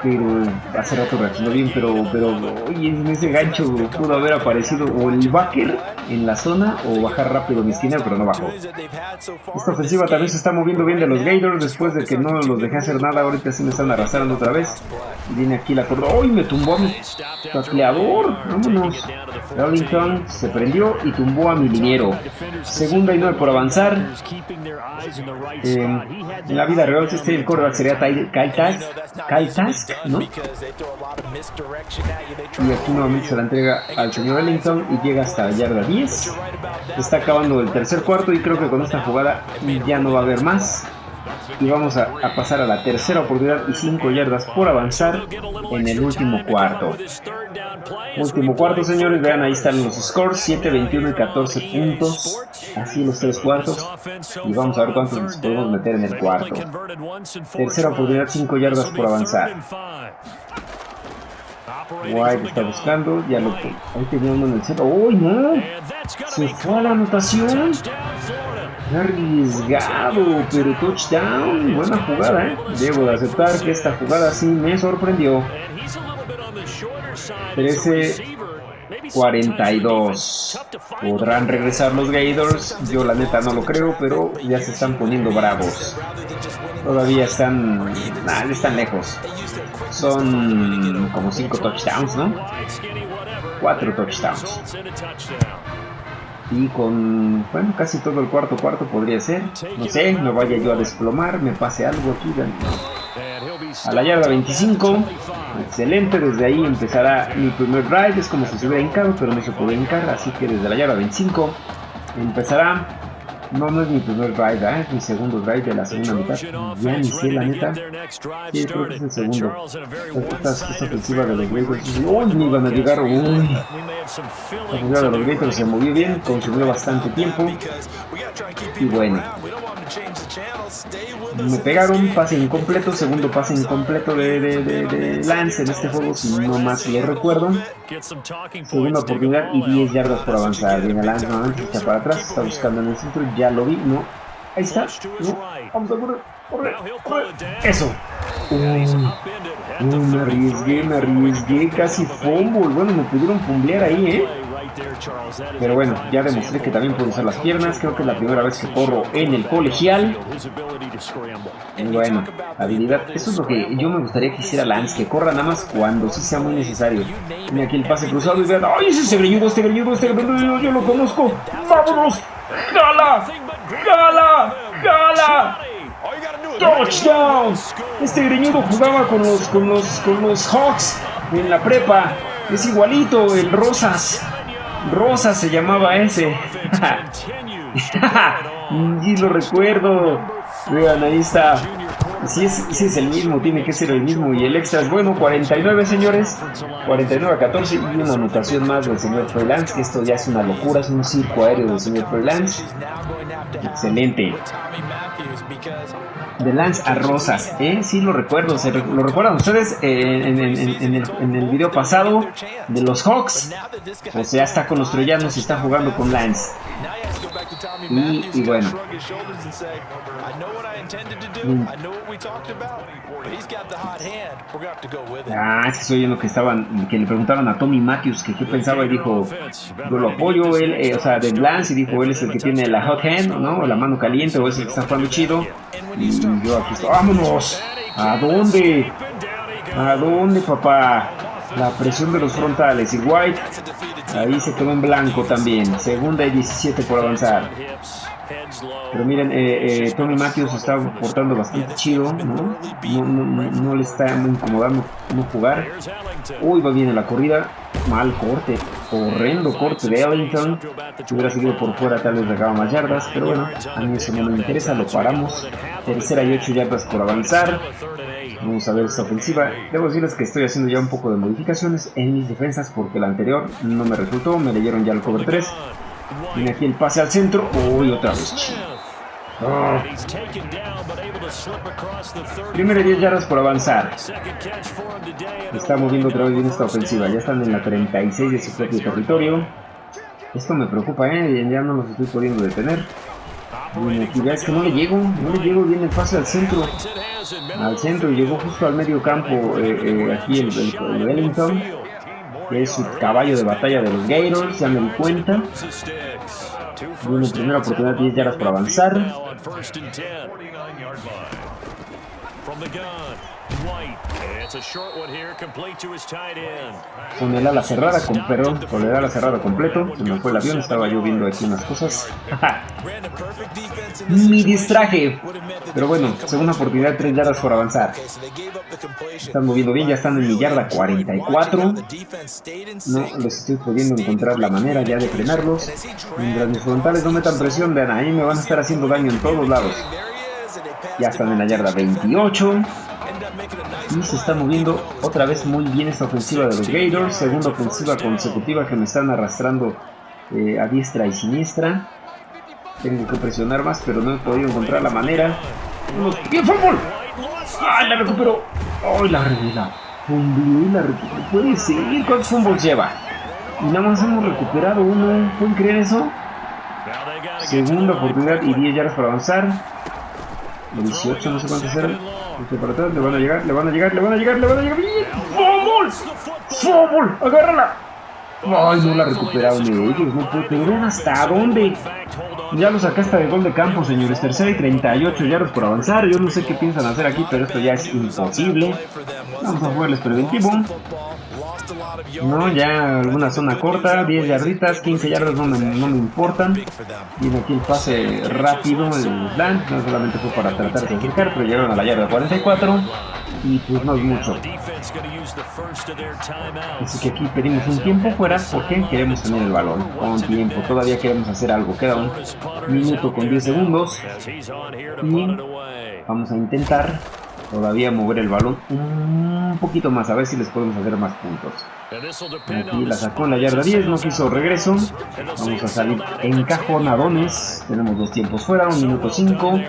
pero hace rato reaccionó bien, pero, pero oye, en ese gancho pudo haber aparecido o el backer en la zona o bajar rápido mi esquina, pero no bajó. Esta ofensiva también se está moviendo bien de los Gators después de que no los dejé hacer nada, ahorita sí me están arrastrando otra vez. Viene aquí la corda, ¡Uy! Me tumbó a mi tacleador, vámonos. Darlington se prendió y tumbó a mi liniero. Segunda y nueve por avanzar. Eh, en la vida real, este el sería Kyle Task, ¿no? Y aquí nuevamente se la entrega al señor Ellington y llega hasta la yarda 10. Está acabando el tercer cuarto y creo que con esta jugada ya no va a haber más. Y vamos a, a pasar a la tercera oportunidad y 5 yardas por avanzar en el último cuarto. Último cuarto, señores. Vean, ahí están los scores: 7, 21 y 14 puntos. Así los tres cuartos. Y vamos a ver cuántos podemos meter en el cuarto. Tercera oportunidad, 5 yardas por avanzar. White está buscando, ya lo. Ahí tenía uno en el centro. ¡Uy, no! Se fue a la anotación. Arriesgado, pero touchdown. Buena jugada, ¿eh? Debo de aceptar que esta jugada sí me sorprendió. 13 42 ¿Podrán regresar los Gators? Yo la neta no lo creo, pero ya se están poniendo bravos. Todavía están... Están lejos. Son como 5 touchdowns, ¿no? 4 touchdowns. Y con, bueno, casi todo el cuarto cuarto podría ser. No sé, me vaya yo a desplomar, me pase algo aquí. A la yarda 25. Excelente, desde ahí empezará mi primer drive. Es como si se hubiera hincado, pero no se puede hincar. Así que desde la yarda 25 empezará no, no es mi primer drive, ¿eh? es mi segundo drive de la segunda mitad. Ya ni sé, la neta. Sí, creo que es el segundo. Esta, esta ofensiva de los Gators. ¡Uy! Me iban a llegar. ¡Uy! La ofensiva de los Gators se movió bien, consumió bastante tiempo. Y bueno. Me pegaron, pase incompleto, segundo pase incompleto de, de, de, Lance en este juego, si no más lo recuerdo. Segunda oportunidad y 10 yardas por avanzar. Viene Lance nuevamente, está para atrás, está buscando en el centro, ya lo vi, no. Ahí está, no. Vamos a correr, correr, correr. Eso. me arriesgué, me arriesgué, casi fumble. Bueno, me pudieron fumblear ahí, ¿eh? Pero bueno, ya demostré que también puedo usar las piernas. Creo que es la primera vez que corro en el colegial. Y bueno, habilidad. Eso es lo que yo me gustaría que hiciera Lance, que corra nada más cuando sí sea muy necesario. Tiene aquí el pase cruzado y vean, ¡ay, ese greñudo, este greñudo, este greñudo! Yo lo conozco. ¡Vámonos! ¡Jala! ¡Jala! ¡Jala! ¡Touchdown! Este greñudo jugaba con los, con los, con los Hawks en la prepa. Es igualito, el Rosas. Rosa se llamaba ese. [laughs] y lo recuerdo. Vean, ahí está. Si es, si es el mismo, tiene que ser el mismo. Y el extra es bueno, 49 señores. 49 a 14 y una anotación más del señor Freelance, que esto ya es una locura, es un circo aéreo del señor Freelance. Excelente de Lance a Rosas, ¿eh? Sí lo recuerdo, ¿se lo recuerdan ustedes eh, en, el, video pasado de los Hawks? O sea, está con los troyanos y está jugando con Lance. Y, bueno. Ah, es que estoy oyendo que estaban, que le preguntaron a Tommy Matthews que qué pensaba y dijo, yo lo apoyo, él, eh, o sea, de Lance y dijo, él es el que tiene la hot hand, ¿no? La mano caliente o es el que está jugando chido. Y yo aquí estoy, vámonos. ¿A dónde? ¿A dónde, papá? La presión de los frontales y White ahí se quedó en blanco también. Segunda y 17 por avanzar. Pero miren, eh, eh, Matthews está portando bastante chido, ¿no? Le está incomodando no jugar. Uy, va bien en la corrida. Mal corte, horrendo corte de Ellington. Si hubiera seguido por fuera, tal vez dejaba más yardas. Pero bueno, a mí eso no me interesa, lo paramos. Tercera y 8 yardas por avanzar. Vamos a ver esta ofensiva. Debo decirles que estoy haciendo ya un poco de modificaciones en mis defensas porque la anterior no me resultó. Me leyeron ya el cover 3. Viene aquí el pase al centro. Uy, otra vez. Oh. Primero 10 yardas por avanzar. Está moviendo otra vez bien esta ofensiva. Ya están en la 36 de su propio territorio. Esto me preocupa, ¿eh? Ya no los estoy pudiendo detener. Bueno, aquí es que no le llego. No le llego bien el pase al centro. Al centro y llegó justo al medio campo. Eh, eh, aquí el, el, el Wellington que es su caballo de batalla de los Gators, ya me di cuenta. Bueno, primera oportunidad, 10 yardas por avanzar. Con el ala cerrada, con, perdón, con el ala cerrada completo. Se me fue el avión, estaba yo viendo aquí unas cosas. [laughs] Mi distraje. Pero bueno, segunda oportunidad, 3 yardas por avanzar. Están moviendo bien, ya están en mi yarda 44. No les estoy pudiendo encontrar la manera ya de frenarlos. Mientras mis frontales no metan presión, vean, ahí me van a estar haciendo daño en todos lados. Ya están en la yarda 28. Y se está moviendo otra vez muy bien esta ofensiva de los Gators. Segunda ofensiva consecutiva que me están arrastrando eh, a diestra y siniestra. Tengo que presionar más, pero no he podido encontrar la manera. ¡Bien, fútbol! ¡Ay, la recuperó! ¡Ay, la revela! Fumble la recuperó. Puede seguir. ¿Cuántos fumbles lleva? Y nada más hemos recuperado uno. ¿Pueden creer eso? Segunda oportunidad y 10 yardas para avanzar. 18, no sé cuántos eran. Este para atrás, le van a llegar, le van a llegar, le van a llegar, le van a llegar. ¡Fumble! ¡Fumble! ¡Agárrala! Ay, no la recuperaron ellos, no puedo creer hasta dónde. Ya lo sacaste de gol de campo, señores. Tercera y 38 yardas por avanzar. Yo no sé qué piensan hacer aquí, pero esto ya es imposible. Vamos a jugarles preventivo. No, ya alguna zona corta, 10 yarditas, 15 yardas no me, no me importan. Viene aquí el pase rápido, el slant, no solamente fue para tratar de acercar, pero llegaron a la yarda 44 y pues no es mucho. Así que aquí pedimos un tiempo fuera porque queremos tener el balón con tiempo. Todavía queremos hacer algo. Queda un minuto con 10 segundos y vamos a intentar todavía mover el balón un poquito más, a ver si les podemos hacer más puntos. Aquí la sacó en la yarda 10, no quiso regreso. Vamos a salir encajonadones. Tenemos dos tiempos fuera, un minuto 5.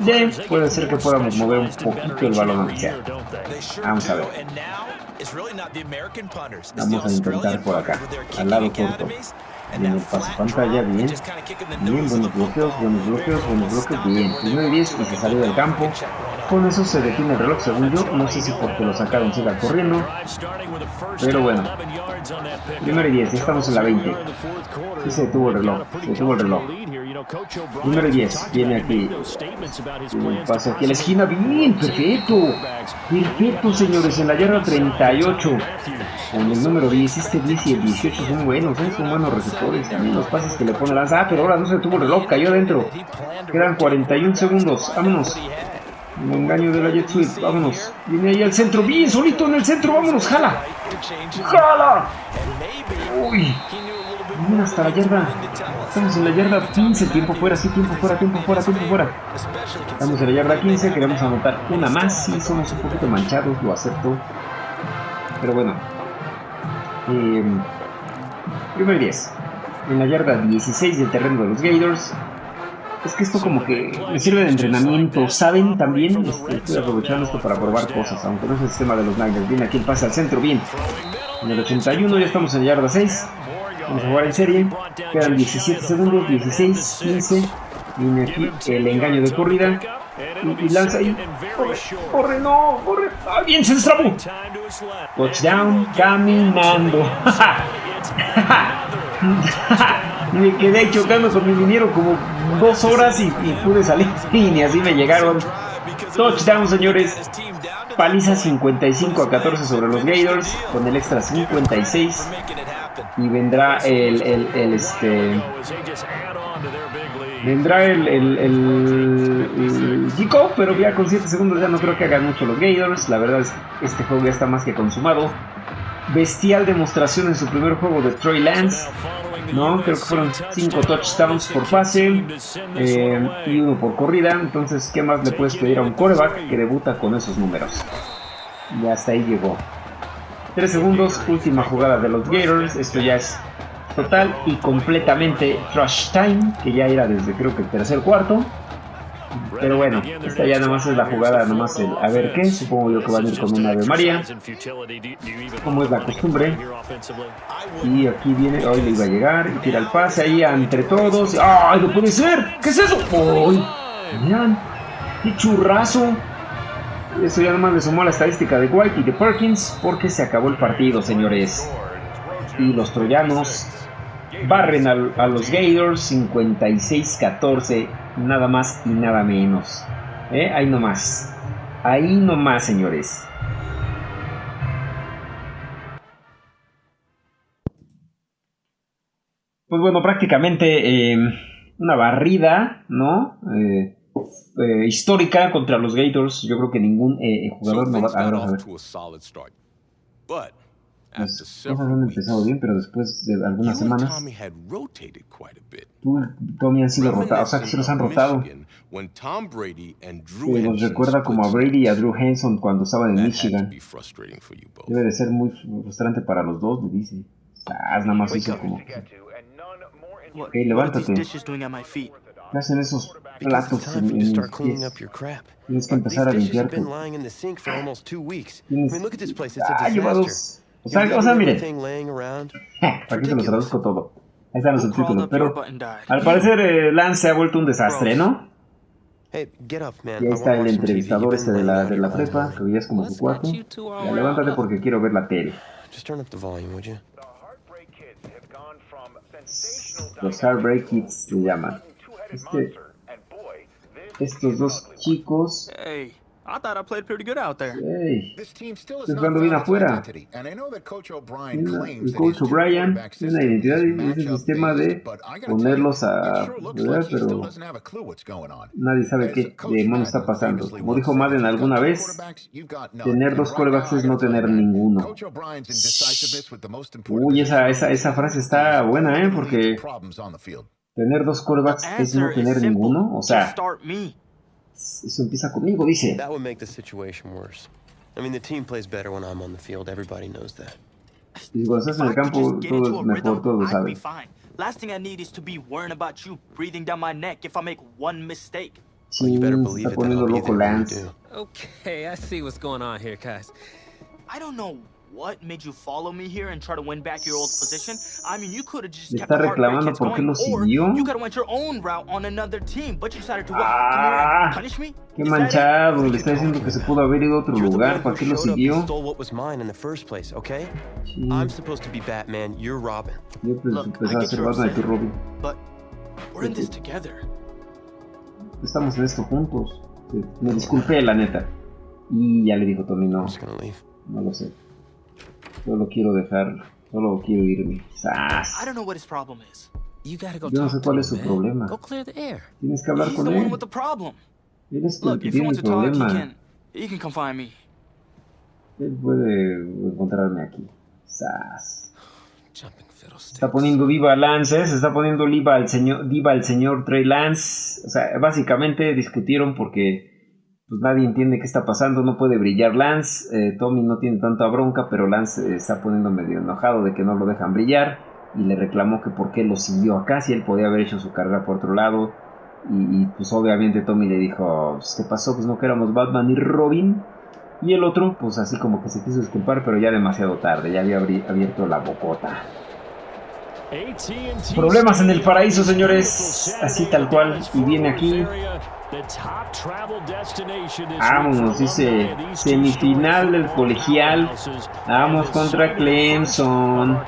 De, puede ser que podamos mover un poquito el balón aunque sea. Vamos a ver. Vamos a intentar por acá, al lado corto. Bien, el pase pantalla, bien. Bien, buenos bloqueos, buenos bloqueos, buenos bloqueos, bien. Primero y 10 y se salió del campo. Con eso se detiene el reloj, según yo. No sé si porque lo sacaron siga corriendo. Pero bueno. Primero y 10, ya estamos en la 20. Sí se detuvo el reloj, se detuvo el reloj. Número 10, viene aquí. Pasa aquí a la esquina. Bien, perfecto. Perfecto, señores. En la yarda 38. Con el número 10, este 10 y el 18 son buenos, ¿eh? son buenos receptores. También los pases que le pone lanza. Ah, pero ahora no se detuvo el reloj, cayó adentro. Quedan 41 segundos. Vámonos. Un engaño de la Jet Suite. Vámonos. Viene ahí al centro. Bien, solito en el centro. Vámonos. Jala. Jala. Uy. Hasta la yarda. Estamos en la yarda 15. Tiempo fuera, sí, tiempo fuera, tiempo fuera, tiempo fuera. Estamos en la yarda 15. Queremos anotar una más. Sí, somos un poquito manchados, lo acepto. Pero bueno. Eh, primero 10. En la yarda 16 del terreno de los Gators. Es que esto como que me sirve de entrenamiento, ¿saben? También este, estoy aprovechando esto para probar cosas, aunque no es el sistema de los Niners. Viene aquí el pase al centro, bien. En el 81 ya estamos en la yarda 6. Vamos a jugar en serie. Quedan 17 segundos, 16, 15. Viene aquí el engaño de corrida. Y, lanza ahí. Corre, corre, no, corre. ¡Ah, bien, se destrabó! Touchdown caminando. [laughs] [laughs] me quedé chocando con mi minero como dos horas y, y pude salir [laughs] y ni así me llegaron. Touchdown, señores. paliza 55 a 14 sobre los Gators, con el extra 56. Y vendrá el, el, el este. Vendrá el, el, el, pero ya con 7 segundos ya no creo que hagan mucho los Gators. La verdad es que este juego ya está más que consumado. Bestial demostración en su primer juego de Troy Lance. ¿no? Creo que fueron 5 touchdowns por pase eh, y uno por corrida. Entonces, ¿qué más le puedes pedir a un coreback que debuta con esos números? Y hasta ahí llegó. 3 segundos, última jugada de los Gators. Esto ya es total y completamente trash time, que ya era desde creo que el tercer cuarto. Pero bueno, esta ya nada más es la jugada, nada más el a ver qué. Supongo yo que van a ir con una Ave María. Como es la costumbre. Y aquí viene, hoy le iba a llegar y tira el pase ahí entre todos. ¡Ay, no puede ser! ¿Qué es eso? ¡Ay! Miren, qué churrazo. Eso ya nada más le sumó a la estadística de White y de Perkins porque se acabó el partido, señores. Y los troyanos barren a, los Gators 56-14, nada más y nada menos. ¿Eh? Ahí nomás. Ahí nomás, señores. Pues bueno, prácticamente eh, una barrida, ¿no? Eh, eh, histórica contra los Gators. Yo creo que ningún jugador no va a... ver, a ver. Las cosas han empezado bien, pero después de algunas semanas, tú y Tommy han sido rotados, o sea que se los han rotado. Que nos recuerda como a Brady y a Drew Henson cuando estaban en Michigan. Debe de ser muy frustrante para los dos, me dice. Ah, nada más hizo como... Ok, levántate. ¿Qué hacen esos platos en, en mis pies? Tienes que empezar a limpiarte. Tienes... Ah, lleva dos o sea, o sea miren. Aquí [laughs] se los traduzco todo. Ahí están los subtítulos. Pero al parecer eh, Lance se ha vuelto un desastre, ¿no? Y ahí está el entrevistador este de la, de la prepa, que hoy es como su cuarto. Ya, levántate porque quiero ver la tele. Los Heartbreak Kids se llaman. Este, estos dos chicos I thought I played pretty good out there. Hey, estoy jugando bien afuera. El coach O'Brien tiene una identidad y el sistema de ponerlos a... ¿verdad? Pero nadie sabe qué demonios está pasando. Como dijo Madden alguna vez, tener dos corebacks es no tener ninguno. Uy, esa, esa, esa frase está buena, ¿eh? Porque tener dos corebacks es no tener ninguno. O sea... Eso empieza conmigo, dice. That would make the situation worse. I mean, the team plays better when I'm on the field. Everybody knows that. Y cuando estás en el campo, todo es mejor, todo lo sabes. Last thing I need is to be worrying about you breathing down my neck if I make one mistake. Sí, well, you better believe está poniendo loco Lance. Okay, I see what's going on here, guys. I don't know What made you follow me here and try to win back your old position? I mean, you could have just kept the reclamando por qué lo siguió. You could have went your own route on another team, but you decided to what? Ah, punish me? Qué manchado, le está diciendo que se pudo haber ido a otro lugar, ¿para qué lo siguió? Sí. I'm supposed to be Batman, you're Robin. Yo pensaba ser Batman y tú Robin. But we're in this together. Estamos en esto juntos. Me disculpé, la neta. Y ya le dijo Tommy, no. No lo sé. Solo quiero dejar, solo quiero irme. ¡Sas! Yo no sé cuál es su problema. Tienes que hablar con él. Él es el que tiene el problema. Él puede encontrarme aquí. ¡Sas! Está poniendo viva Lance, se está poniendo viva al señor, viva el señor Trey Lance. O sea, básicamente discutieron porque pues nadie entiende qué está pasando, no puede brillar Lance, eh, Tommy no tiene tanta bronca, pero Lance está poniendo medio enojado de que no lo dejan brillar y le reclamó que por qué lo siguió acá si él podía haber hecho su carrera por otro lado y, pues obviamente Tommy le dijo, pues, ¿qué pasó? Pues no que éramos Batman y Robin y el otro pues así como que se quiso disculpar pero ya demasiado tarde, ya había abierto la bocota. Problemas en el paraíso, señores, así tal cual, y viene aquí Vamos, dice semifinal del colegial. Vamos contra Clemson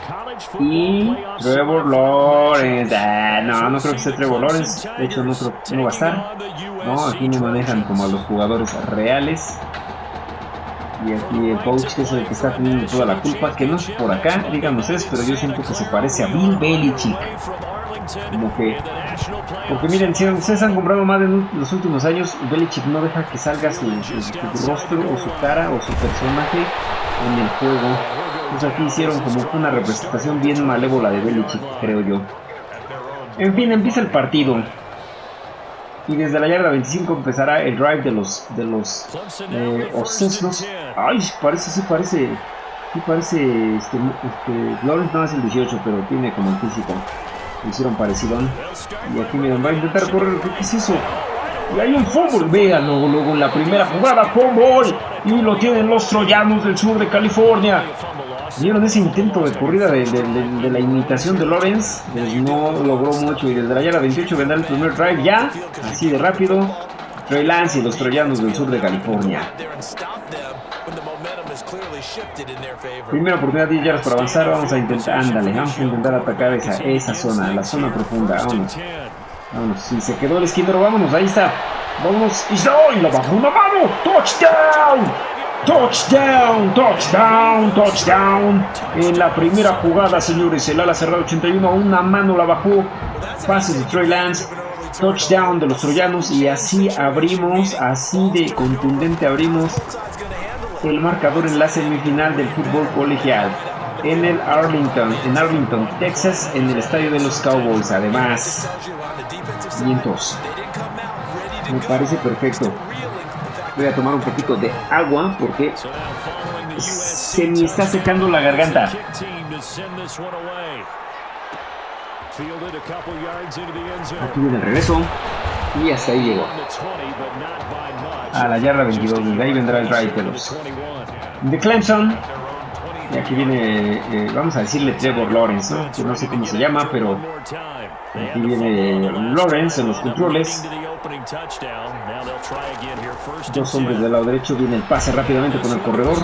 y Trevor Lawrence. Ah, no, no creo que sea Trevor Lawrence. De hecho, no, no va a estar. No, aquí no manejan como a los jugadores reales. Y aquí el coach que es el que está teniendo toda la culpa, que no es por acá, díganme ustedes, pero yo siento que se parece a Bill Belichick. Como que... Porque miren, si ustedes han comprado más en los últimos años, Belichick no deja que salga su, rostro o su cara o su personaje en el juego. Pues aquí hicieron como una representación bien malévola de Belichick, creo yo. En fin, empieza el partido. Y desde la yarda 25 empezará el drive de los de los eh, Ay, parece, sí parece. Sí parece. Este, este, no es el 18, pero tiene como el físico. Hicieron parecido. Y aquí miren, va a intentar correr. ¿Qué es eso? Y hay un fútbol. Vean luego, en la primera jugada, fútbol. Y lo tienen los troyanos del sur de California. Vieron ese intento de corrida de, la imitación de Lawrence, pues no logró mucho y desde la yarda 28 vendrá el primer drive ya, así de rápido. Trey Lance y los troyanos del sur de California. Primera oportunidad 10 yardas para avanzar, vamos a intentar, ándale, vamos a intentar atacar esa, esa zona, la zona profunda, vámonos. Vámonos, si se quedó el esquinero, vámonos, ahí está. Vámonos, y la bajó una mano, touchdown. Touchdown, touchdown, touchdown. En la primera jugada, señores, el ala cerrada 81 a una mano la bajó. Pase de Trey Lance. Touchdown de los troyanos y así abrimos, así de contundente abrimos el marcador en la semifinal del fútbol colegial en el Arlington, en Arlington, Texas, en el estadio de los Cowboys. Además, vientos. Me parece perfecto. Voy a tomar un poquito de agua porque se me está secando la garganta. Aquí viene el regreso. Y hasta ahí llegó. A la yarda 22. De ahí vendrá el drive de los de Clemson. Y aquí viene, eh, vamos a decirle Trevor Lawrence, ¿no? No sé cómo se llama, pero aquí viene Lawrence en los controles. Dos hombres del lado derecho, viene el pase rápidamente con el corredor.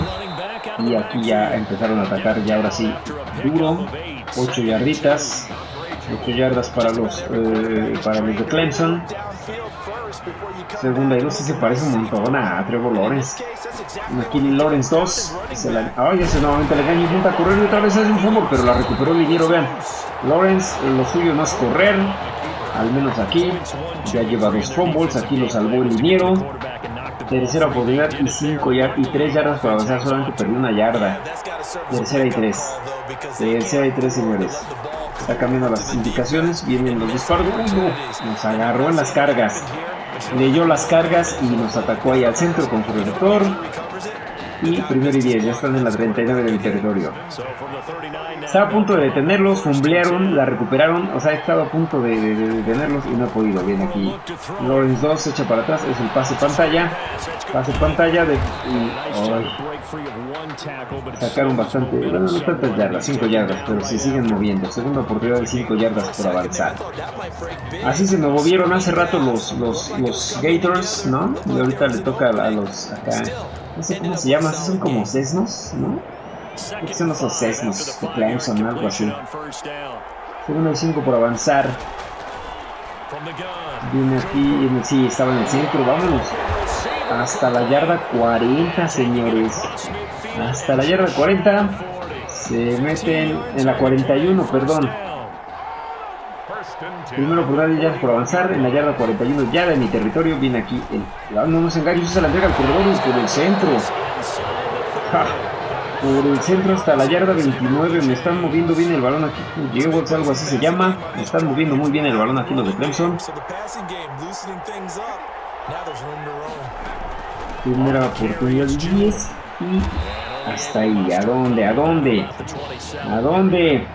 Y aquí ya empezaron a atacar, ya ahora sí, duro. 8 yarditas. 8 yardas para los, eh, para los de Clemson. Segunda y dos se parece un montón a Trevor Lawrence. Aquí Lawrence 2. Se la, ay, ese nuevamente le gana intenta correr y otra vez hace un fumble, pero la recuperó el liniero, vean. Lawrence, lo suyo no es correr al menos aquí. Ya lleva dos fumbles, aquí lo salvó el liniero. Tercera oportunidad y 5 y 3 yardas para avanzar, solamente perdió una yarda. Tercera y 3. Tercera y 3, señores. Está cambiando las indicaciones, vienen los disparos. nos agarró en las cargas. Leyó las cargas y nos atacó ahí al centro con su receptor. Y primero y 10, ya están en la 39 del territorio. Estaba a punto de detenerlos, fumblearon, la recuperaron, o sea, he estado a punto de, detenerlos y no he podido. Bien aquí, Lawrence 2 se echa para atrás, es el pase pantalla, pase pantalla de... sacaron bastante, bueno, no tantas yardas, 5 yardas, pero se siguen moviendo. Segunda oportunidad de 5 yardas por avanzar. Así se me movieron hace rato los, los, los Gators, ¿no? Y ahorita le toca a los no sé cómo se llama, son como sesnos, ¿no? Estos son los Cessnos de Clemson, algo así. Segundo y 5 por avanzar. Viene aquí, sí, estaba en el centro, vámonos. Hasta la yarda 40, señores. Hasta la yarda 40. Se meten en la 41, perdón. Primero por dar ya por avanzar en la yarda 41 ya de mi territorio. Viene aquí el. No nos engañes, se la entrega al corredor por el centro por el centro hasta la yarda 29. Me están moviendo bien el balón aquí. Llevo algo así se llama. Me están moviendo muy bien el balón aquí los de Clemson. Primera oportunidad 10 y hasta ahí. ¿A dónde? ¿A dónde? ¿A dónde?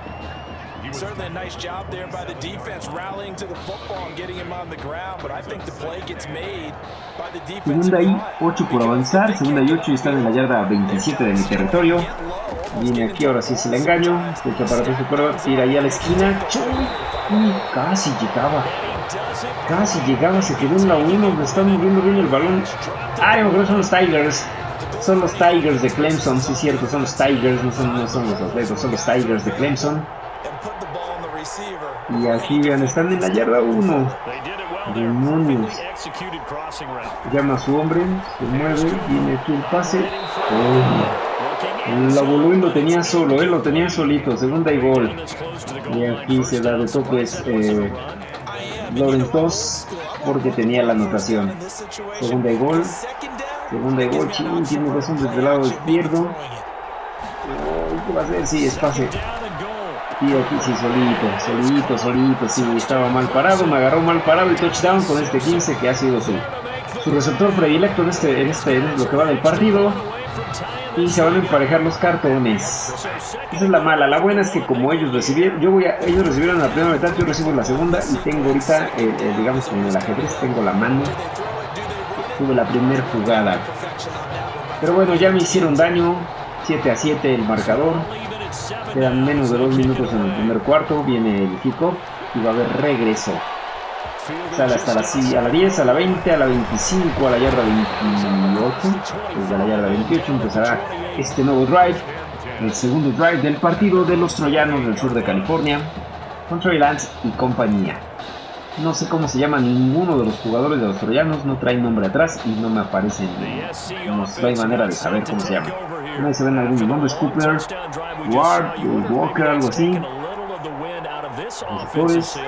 Certainly a nice job there by the defense rallying to the football and getting him on the ground, but I think the play gets made by the defense. Segunda y 8 por avanzar, segunda y 8 y están en la yarda 27 de mi territorio. Viene aquí, ahora sí es el engaño. Echa para atrás el tira ahí a la esquina. Y casi llegaba. Casi llegaba, se quedó en la 1. Me están moviendo bien el balón. Ay, me acuerdo son los Tigers. Son los Tigers de Clemson, sí es cierto, son los Tigers, no son, no son los atletas, son los Tigers de Clemson. Y aquí vean, están en la yarda 1. Demonios. Llama a su hombre, se mueve, viene aquí el pase. Oh. La volumen lo tenía solo, él lo tenía solito, segunda y gol. Y aquí se da de topes eh, Lawrence 2 porque tenía la anotación. Segunda y gol. Segunda y gol, ching, tiene razón desde el lado izquierdo. ¿Qué va a hacer? Sí, es pase. Y aquí sí, solito, solito, solito, sí, estaba mal parado, me agarró mal parado el touchdown con este 15 que ha sido su, su receptor predilecto en este, en este, en lo que va del partido. Y se van a emparejar los cartones. Esa es la mala. La buena es que como ellos recibieron, yo voy a, ellos recibieron la primera mitad, yo recibo la segunda y tengo ahorita, eh, eh, digamos como el ajedrez, tengo la mano. Tuve la primera jugada. Pero bueno, ya me hicieron daño. 7 a 7 el marcador. Quedan menos de 2 minutos en el primer cuarto. Viene el kickoff y va a haber regreso. Sale hasta la, a la 10, a la 20, a la 25, a la yarda 28. Desde la yarda 28 empezará este nuevo drive. El segundo drive del partido de los troyanos del sur de California. Con Trey Lance y compañía. No sé cómo se llama ninguno de los jugadores de los troyanos, no trae nombre atrás y no me aparecen, no, no hay manera de saber cómo se llama. No se ven algunos nombres, Cooper, Ward, Walker, algo así. Receptores.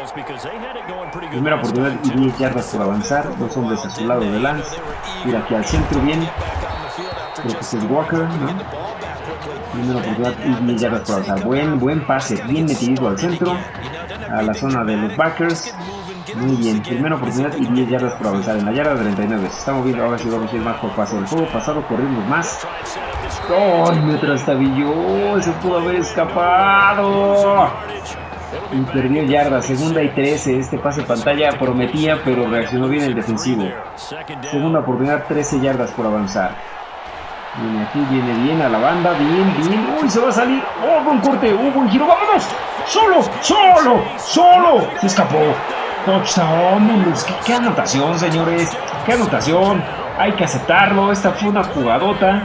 Primera oportunidad y 10 yardas por avanzar. Dos hombres a su lado de Lance. Mira aquí al centro bien. Creo que es Walker, ¿no? Primera oportunidad y 10 yardas por avanzar. Buen, buen pase, bien metido al centro. A la zona de los backers. Muy bien, primera oportunidad y 10 yardas por avanzar. En la yarda 39 se está moviendo. Ahora sí vamos a ir más por pase. El juego pasado corrimos más. ¡Ay, me trastabilló! Se pudo haber escapado. Y perdió yarda, segunda y 13. Este pase pantalla prometía, pero reaccionó bien el defensivo. Segunda oportunidad, 13 yardas por avanzar. Viene aquí, viene bien a la banda, bien, bien. ¡Uy, se va a salir! ¡Oh, buen corte! ¡Oh, buen giro! ¡Vámonos! ¡Solo! ¡Solo! ¡Solo! Se escapó. Touchdown. ¿Qué, anotación, señores. ¡Qué anotación! Hay que aceptarlo. Esta fue una jugadota.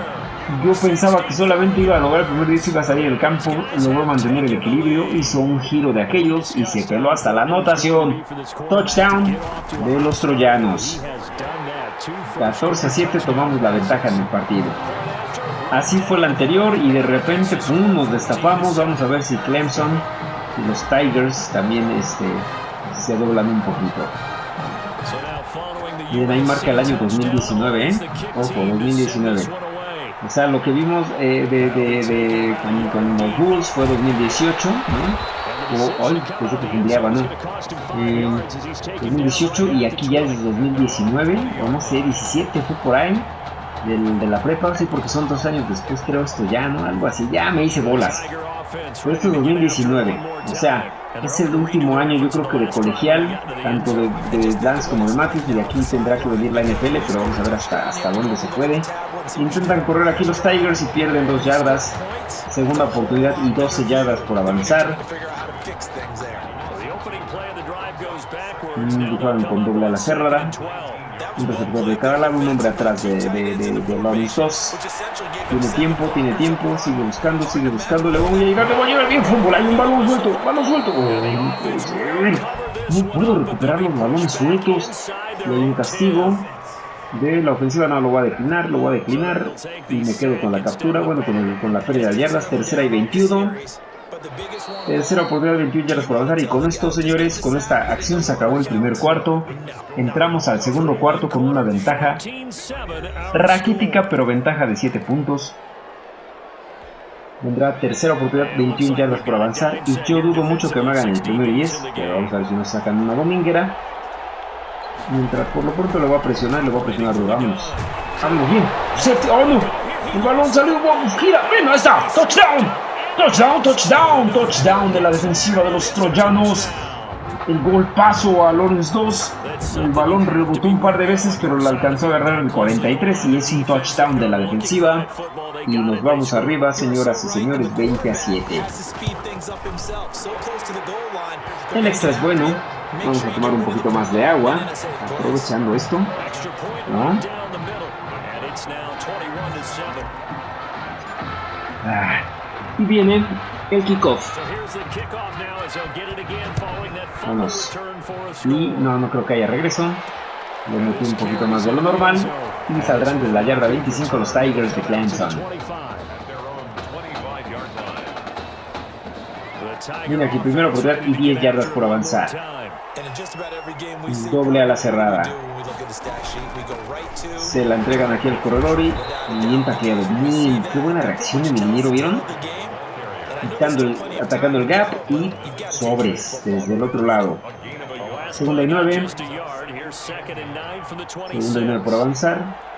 Yo pensaba que solamente iba a lograr el primer 10 iba a salir del campo, logró mantener el equilibrio, hizo un giro de aquellos y se peló hasta la anotación. Touchdown de los troyanos. 14 a 7 tomamos la ventaja en el partido. Así fue el anterior y de repente pum, nos destapamos. Vamos a ver si Clemson y los Tigers también este, se doblan un poquito. Bien, ahí marca el año 2019, ¿eh? Ojo, 2019. O sea, lo que vimos eh, de, de, de con, los Bulls fue 2018, ¿no? O hoy, pensé que cambiaba, ¿no? 2018 y aquí ya es 2019, o no sé, 17 fue por ahí, del, de la prepa, sí, porque son dos años después, creo esto ya, ¿no? Algo así, ya me hice bolas. Pero esto es 2019, o sea, es el último año yo creo que de colegial, tanto de, de Lance como de Matthews, y de aquí tendrá que venir la NFL, pero vamos a ver hasta, hasta dónde se puede. Intentan correr aquí los Tigers y pierden dos yardas. Segunda oportunidad y 12 yardas por avanzar. Mm, con doble a la cerrada. Un receptor de cada lado, un hombre atrás de, de, de, de Tiene tiempo, tiene tiempo, sigue buscando, sigue buscando. Le voy a llegar, le voy a llegar bien fútbol. Hay un balón suelto, balón suelto. no puedo recuperar los balones sueltos. Y hay un castigo de la ofensiva no lo voy a declinar, lo voy a declinar y me quedo con la captura, bueno, con, la pérdida de yardas, tercera y 21. Tercera oportunidad, 21 yardas por avanzar y con esto, señores, con esta acción se acabó el primer cuarto. Entramos al segundo cuarto con una ventaja raquítica, pero ventaja de 7 puntos. Vendrá tercera oportunidad, 21 yardas por avanzar y yo dudo mucho que me hagan el primer 10, pero vamos a ver si nos sacan una dominguera. Mientras por lo pronto le voy a presionar, le voy a presionar. Vámonos. Vámonos bien. ¡Oh no! El balón salió. Vamos, gira. Ven, ahí está. Touchdown. Touchdown, touchdown, touchdown de la defensiva de los troyanos. El gol paso a Lawrence 2. El balón rebotó un par de veces, pero lo alcanzó a agarrar el 43 y es un touchdown de la defensiva. Y nos vamos arriba, señoras y señores, 20 a 7. El extra es bueno. Vamos a tomar un poquito más de agua, aprovechando esto. Ah, y viene el kickoff. Vamos. Y no, no creo que haya regreso. Le metí un poquito más de lo normal. Y saldrán desde la yarda 25 los Tigers de Clemson. Viene aquí primero oportunidad y 10 yardas por avanzar. Doble a la cerrada. Se la entregan aquí al corredor y bien tacleado. Bien, qué buena reacción de Minero, ¿vieron? Atacando el gap y sobres desde el otro lado. Segunda y nueve. Segunda y nueve por avanzar.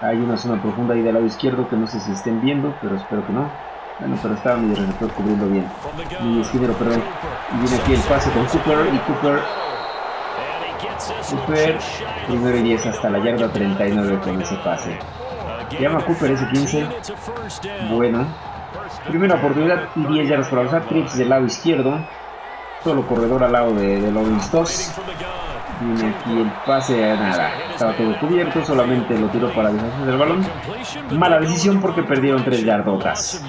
Hay una zona profunda ahí del lado izquierdo que no sé si estén viendo, pero espero que no. Bueno, pero estaba mi receptor cubriendo bien. Mi esquinero, perdón. Y viene aquí el pase con Cooper y Cooper. Cooper, primero y 10 hasta la yarda 39 con ese pase. Llama Cooper ese 15. Bueno. Primera oportunidad y 10 yardas por avanzar. Trips del lado izquierdo. Solo corredor al lado de, de Lawrence 2. Viene aquí el pase nada. Estaba todo cubierto, solamente lo tiró para deshacer del balón. Mala decisión porque perdieron 3 yardotas.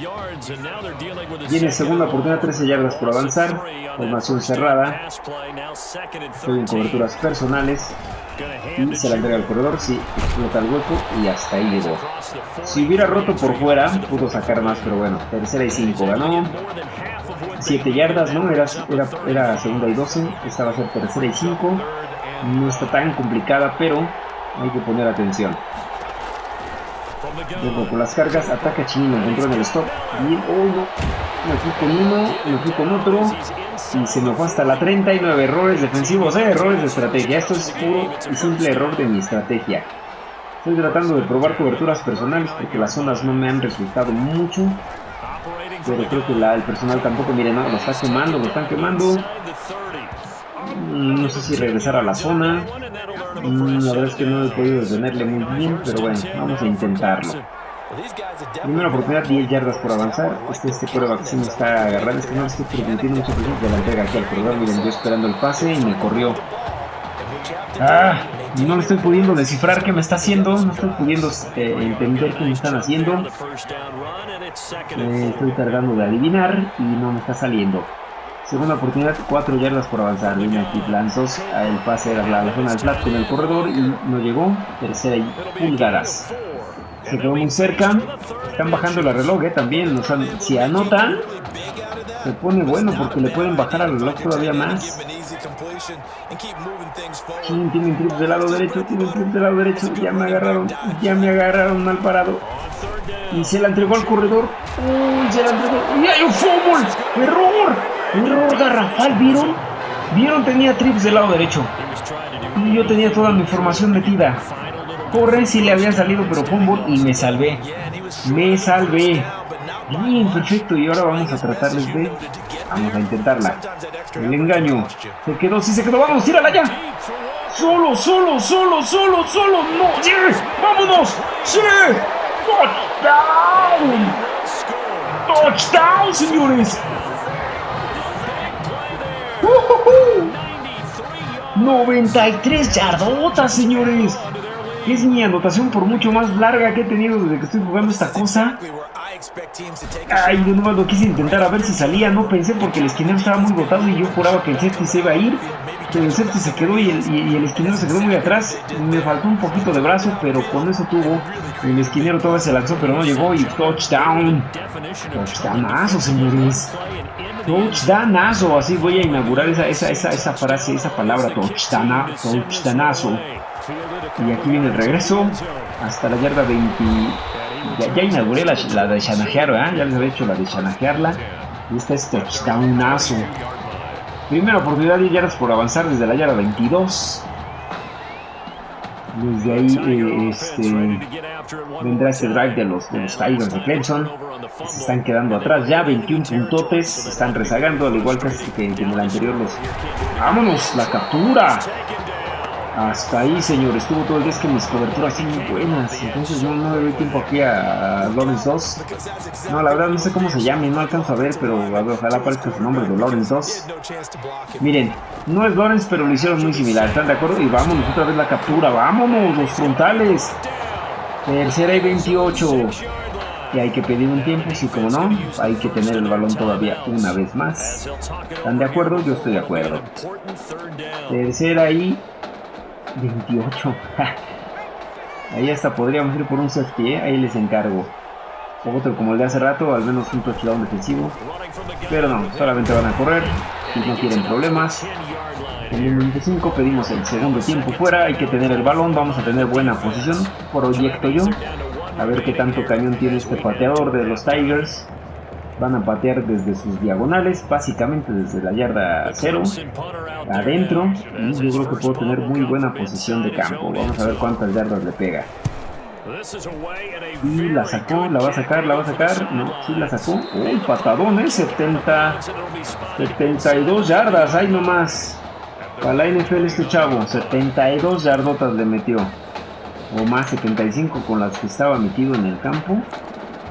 Viene segunda oportunidad, 13 yardas por avanzar. Formación cerrada. Estoy en coberturas personales. Y se la entrega al corredor, sí, explota el hueco y hasta ahí llegó. Si hubiera roto por fuera, pudo sacar más, pero bueno, tercera y 5 ganó. 7 yardas, ¿no? Era, era, era segunda y 12, esta va a ser tercera y 5 no está tan complicada, pero hay que poner atención. Luego con las cargas, ataca Chino, encontró en el stop. Bien, oh no, me fui con uno, me fui con otro. Y se me fue hasta la 39. Errores defensivos, eh, errores de estrategia. Esto es puro y simple error de mi estrategia. Estoy tratando de probar coberturas personales porque las zonas no me han resultado mucho. Pero creo que la, el personal tampoco, miren, no, lo está quemando, lo están quemando. No sé si regresar a la zona. Mm, la verdad es que no he podido detenerle muy bien, pero bueno, vamos a intentarlo. Primera oportunidad, 10 yardas por avanzar. Este, este que sí me está agarrando. Es que no estoy permitiendo mucho presión de la entrega aquí al corredor. Miren, yo esperando el pase y me corrió. Ah, no le estoy pudiendo descifrar qué me está haciendo. No estoy pudiendo eh, entender qué me están haciendo. estoy tardando de adivinar y no me está saliendo. Segunda oportunidad, 4 yardas por avanzar. Viene aquí Lanzos. El pase era la, la zona del flat con el corredor y no llegó. Tercera y pulgadas. Se quedó muy cerca. Están bajando el reloj eh, también. O sea, si anotan, se pone bueno porque le pueden bajar al reloj todavía más. tienen trips del lado derecho, tienen trips del lado derecho. Ya me agarraron, ya me agarraron mal parado. Y se la entregó al corredor. Uy, se la entregó. ¡Y hay un fútbol! ¡Error! error garrafal, ¿vieron? ¿Vieron? Tenía trips del lado derecho. Y yo tenía toda mi información metida. Corre si le había salido, pero fumble y me salvé. Me salvé. Bien, perfecto. Y ahora vamos a tratarles de... Vamos a intentarla. El engaño. Se quedó, sí se quedó. Vamos, tírala ya. Solo, solo, solo, solo, solo. No. ¡Sí! ¡Vámonos! ¡Sí! ¡Touchdown! ¡Touchdown, señores! 93 yardotas, señores. Es mi anotación por mucho más larga que he tenido desde que estoy jugando esta cosa. Ay, yo nomás lo quise intentar a ver si salía. No pensé porque el esquinero estaba muy botado y yo juraba que el safety se iba a ir. Pero el safety se quedó y el, esquinero se quedó muy atrás. Me faltó un poquito de brazo, pero con eso tuvo. El esquinero todavía se lanzó, pero no llegó. Y touchdown. Touchdownazo, señores. Touchdownazo. Así voy a inaugurar esa, esa, esa, esa frase, esa palabra. Touchdownazo. Y aquí viene el regreso. Hasta la yarda 20. Ya, inauguré la, de shanajear. Ya les había hecho la de shanajearla. Y esta es touchdownazo. Primera oportunidad de yardas por avanzar desde la yarda 22. Desde ahí eh, este, vendrá este drive de los, de los Tigers de Clemson. Se están quedando atrás ya, 21 puntotes. Se están rezagando, al igual que, que en el anterior los... ¡Vámonos! ¡La captura! Hasta ahí, señor. Estuvo todo el día. Es que mis coberturas son muy buenas. Entonces no, no le doy tiempo aquí a, Lawrence 2. No, la verdad no sé cómo se llame. No alcanzo a ver, pero ojalá aparezca su nombre de Lawrence 2. Miren, no es Lawrence, pero lo hicieron muy similar. ¿Están de acuerdo? Y vámonos otra vez la captura. Vámonos, los frontales. Tercera y 28. y hay que pedir un tiempo, sí como no, hay que tener el balón todavía una vez más. ¿Están de acuerdo? Yo estoy de acuerdo. Tercera y 28. ahí hasta podríamos ir por un safety, ¿eh? ahí les encargo. Otro como el de hace rato, al menos un touchdown defensivo. Pero no, solamente van a correr no quieren problemas. En el 25 pedimos el segundo tiempo fuera, hay que tener el balón, vamos a tener buena posición, proyecto yo. A ver qué tanto cañón tiene este pateador de los Tigers. Van a patear desde sus diagonales, básicamente desde la yarda 0, adentro. Y yo creo que puedo tener muy buena posición de campo. Vamos a ver cuántas yardas le pega. Y la sacó, la va a sacar, la va a sacar. No, sí la sacó. Uy, patadón, ¿eh? 70, 72 yardas, ahí nomás. Para la NFL este chavo, 72 yardotas le metió. O más 75 con las que estaba metido en el campo.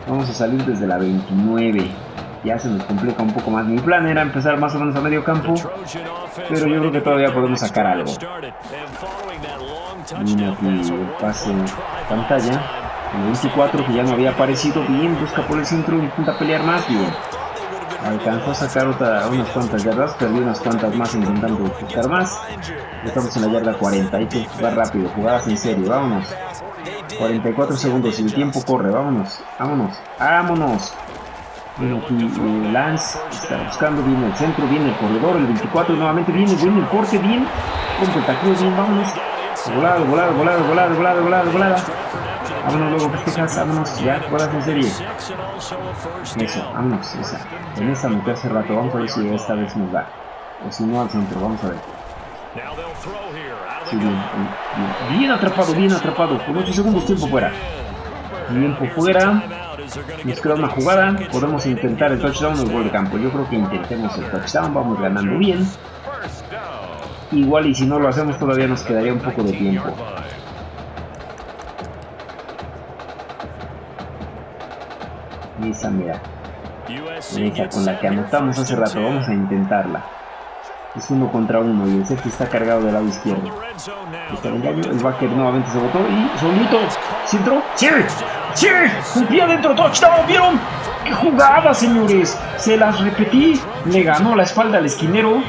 Vamos a salir desde la 29. Ya se nos complica un poco más. Mi plan era empezar más o menos a medio campo. Pero yo creo que todavía podemos sacar algo. Mira aquí pase pantalla. El 24 que ya no había aparecido. Bien, busca por el centro, intenta pelear más. Bien. Alcanzó a sacar otra, unas cuantas yardas, perdió unas cuantas más intentando buscar más. Estamos en la yarda 40, hay que jugar rápido, jugadas en serio, vámonos. 44 segundos y el tiempo corre, vámonos, vámonos, vámonos. Bueno, eh, Lance está buscando, viene el centro, viene el corredor, el 24 nuevamente viene, viene el corte, bien. Rompe el bien, vámonos. Volado, volado, volado, volado, volado, volado, volado. Vámonos luego, festejas, vámonos, ya, jugadas en serie. Eso, vámonos, esa. En esa metí hace rato, vamos a ver si esta vez nos da. O si no al centro, vamos a ver. Bien atrapado, bien atrapado. Con 8 segundos, tiempo fuera. Tiempo fuera. Nos queda una jugada. Podemos intentar el touchdown o el gol de campo. Yo creo que intentemos el touchdown. Vamos ganando bien. Igual y si no lo hacemos todavía nos quedaría un poco de tiempo. esa mira. Esa con la que anotamos hace rato, vamos a intentarla. Es uno contra uno y el safety está cargado del lado izquierdo. Está el engaño, el backer nuevamente se botó y solito, ¿sí entró? ¡Sí! ¡Sí! ¡Un pie adentro, touchdown! ¿Vieron? ¡Qué jugada, señores! Se las repetí, le ganó la espalda al esquinero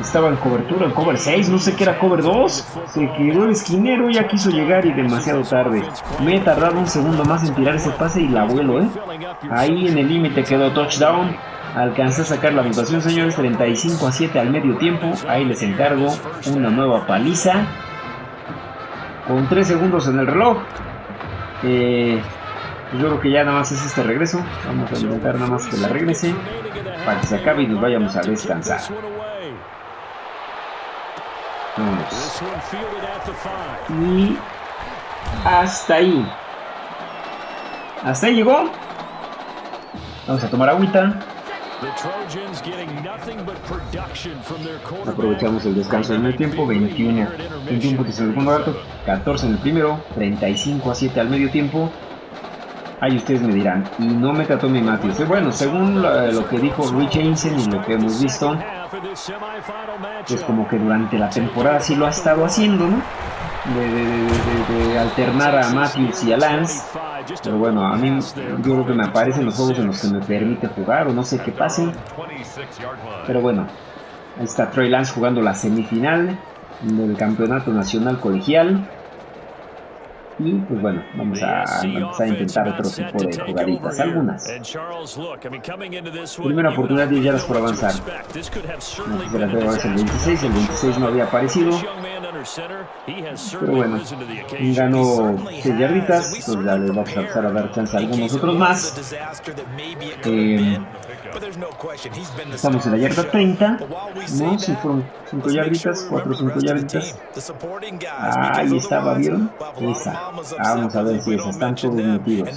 estaba en cobertura, en cover 6, no sé qué era cover 2. Se quedó el esquinero, ya quiso llegar y demasiado tarde. Me he tardado un segundo más en tirar ese pase y la vuelo, ¿eh? Ahí en el límite quedó touchdown. Alcancé a sacar la anotación, señores, 35 a 7 al medio tiempo. Ahí les encargo una nueva paliza. Con 3 segundos en el reloj. Eh, yo creo que ya nada más es este regreso. Vamos a intentar nada más que la regrese. Para que se acabe y nos vayamos a descansar. Y hasta ahí. Hasta ahí llegó. Vamos a tomar agüita. Aprovechamos el descanso en el tiempo, 21, 21 puntos en el segundo rato, 14 en el primero, 35 a 7 al medio tiempo. Ahí ustedes me dirán, y no me trató mi Matthews. Bueno, según lo, que dijo Rich Jensen y lo que hemos visto, pues como que durante la temporada sí lo ha estado haciendo, ¿no? De, alternar a Matthews y a Lance. Pero bueno, a mí yo creo que me aparecen los juegos en los que me permite jugar o no sé qué pase. Pero bueno, ahí está Trey Lance jugando la semifinal del Campeonato Nacional Colegial. Y pues bueno, vamos a intentar otro tipo de jugaditas, algunas. Primera oportunidad, 10 yardas por avanzar. No, el 26, el 26 no había aparecido. Pero bueno, ganó 6 yarditas, pues ya les vamos a empezar a dar chance a algunos otros más. Eh, Estamos en la yarda 30. No, si fueron 5 yarditas, 4 o 5 yarditas. ahí estaba, ¿vieron? Esa. vamos a ver si esa. Están todos metidos.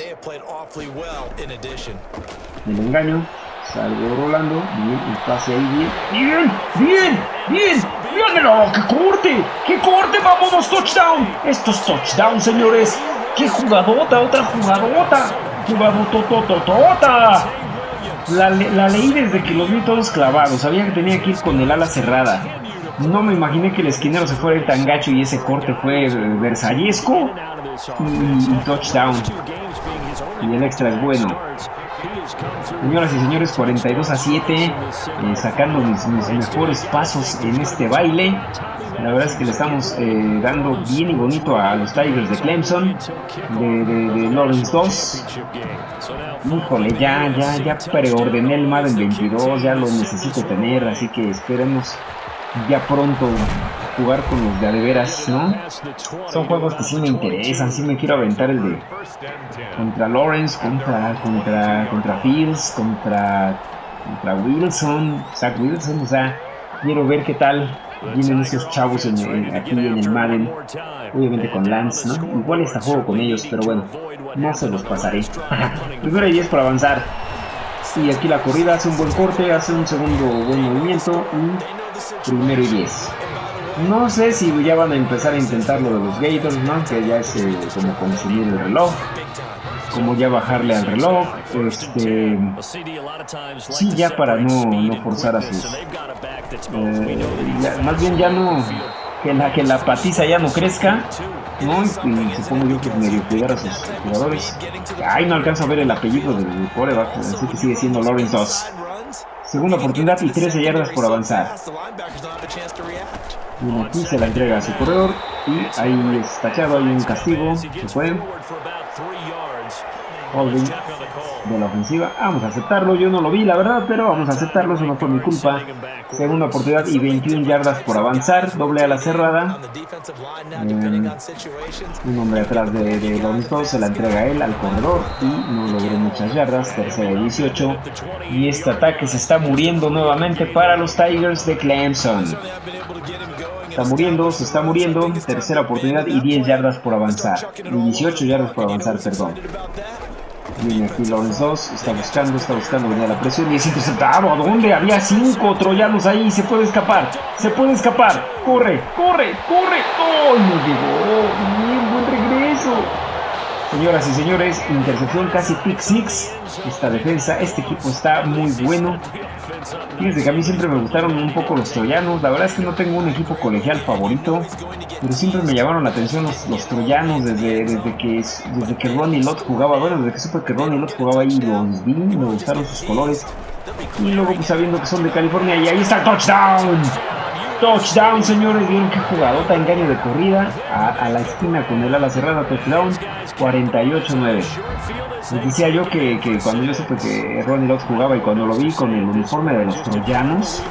El engaño. Salgo rolando. Bien, el pase ahí bien. Bien, bien, bien. ¡Mírenlo! ¡Qué corte! ¡Qué corte! ¡Vámonos, touchdown! Esto es touchdown, señores. ¡Qué jugadota! ¡Otra jugadota! ¡Jugadotototota! La, la leí desde que los vi todos clavados. Sabía que tenía que ir con el ala cerrada. No me imaginé que el esquinero se fuera tan gacho y ese corte fue versallesco y, touchdown. Y el extra es bueno. Señoras y señores, 42 a 7, eh, sacando mis, mejores pasos en este baile. La verdad es que le estamos eh, dando bien y bonito a los Tigers de Clemson, de, Lawrence 2. Híjole, ya, ya, ya preordené el Madden 22, ya lo necesito tener, así que esperemos ya pronto jugar con los de veras, ¿no? Son juegos que sí me interesan, sí me quiero aventar el de contra Lawrence, contra contra Fields, contra contra Wilson, Zach Wilson, o sea, quiero ver qué tal vienen esos chavos en, aquí en el Madden, obviamente con Lance, ¿no? Igual está juego con ellos, pero bueno, no se los pasaré. Primero y 10 por avanzar. Y aquí la corrida hace un buen corte, hace un segundo buen movimiento y primero y 10. No sé si ya van a empezar a intentar lo de los Gators, ¿no? Que ya es eh, como consumir el reloj. Como ya bajarle al reloj. Este. Sí, ya para no, no forzar a sus. Eh, más bien ya no. Que la, que la patiza ya no crezca. ¿no? Y supongo yo que medio cuidar a sus jugadores. Ay, no alcanzo a ver el apellido del coreback, así que sigue siendo Lawrence 2. Segunda oportunidad y 13 yardas por avanzar. Y aquí se la entrega a su corredor y ahí es tachado, hay un castigo, se fue. Holding de la ofensiva. Vamos a aceptarlo, yo no lo vi la verdad, pero vamos a aceptarlo, eso no fue mi culpa. Segunda oportunidad y 21 yardas por avanzar, doble a la cerrada. Eh, un hombre atrás de, de los se la entrega él al corredor y no logró muchas yardas, tercera y 18. Y este ataque se está muriendo nuevamente para los Tigers de Clemson. Está muriendo, se está muriendo. Tercera oportunidad y 10 yardas por avanzar. Y 18 yardas por avanzar, perdón. Viene aquí Lawrence 2, está buscando, está buscando venía la presión y es interceptado. ¿A dónde? Había cinco troyanos ahí, se puede escapar, se puede escapar. Corre, corre, corre. ¡Oh! No llegó. Bien, buen regreso. Señoras y señores, intercepción casi pick six. Esta defensa, este equipo está muy bueno. Fíjense que a mí siempre me gustaron un poco los troyanos. La verdad es que no tengo un equipo colegial favorito, pero siempre me llamaron la atención los, troyanos desde, desde, que, desde que Ronnie Lott jugaba. Bueno, desde que supe que Ronnie Lott jugaba ahí, los vi, me gustaron sus colores. Y luego, pues sabiendo que son de California, y ahí está el touchdown. Touchdown, señores. Vieron que jugadota, engaño de corrida a, la esquina con el ala cerrada. Touchdown 48-9. Les decía yo que, cuando yo supe que Ronnie Lott jugaba y cuando lo vi con el uniforme de los troyanos,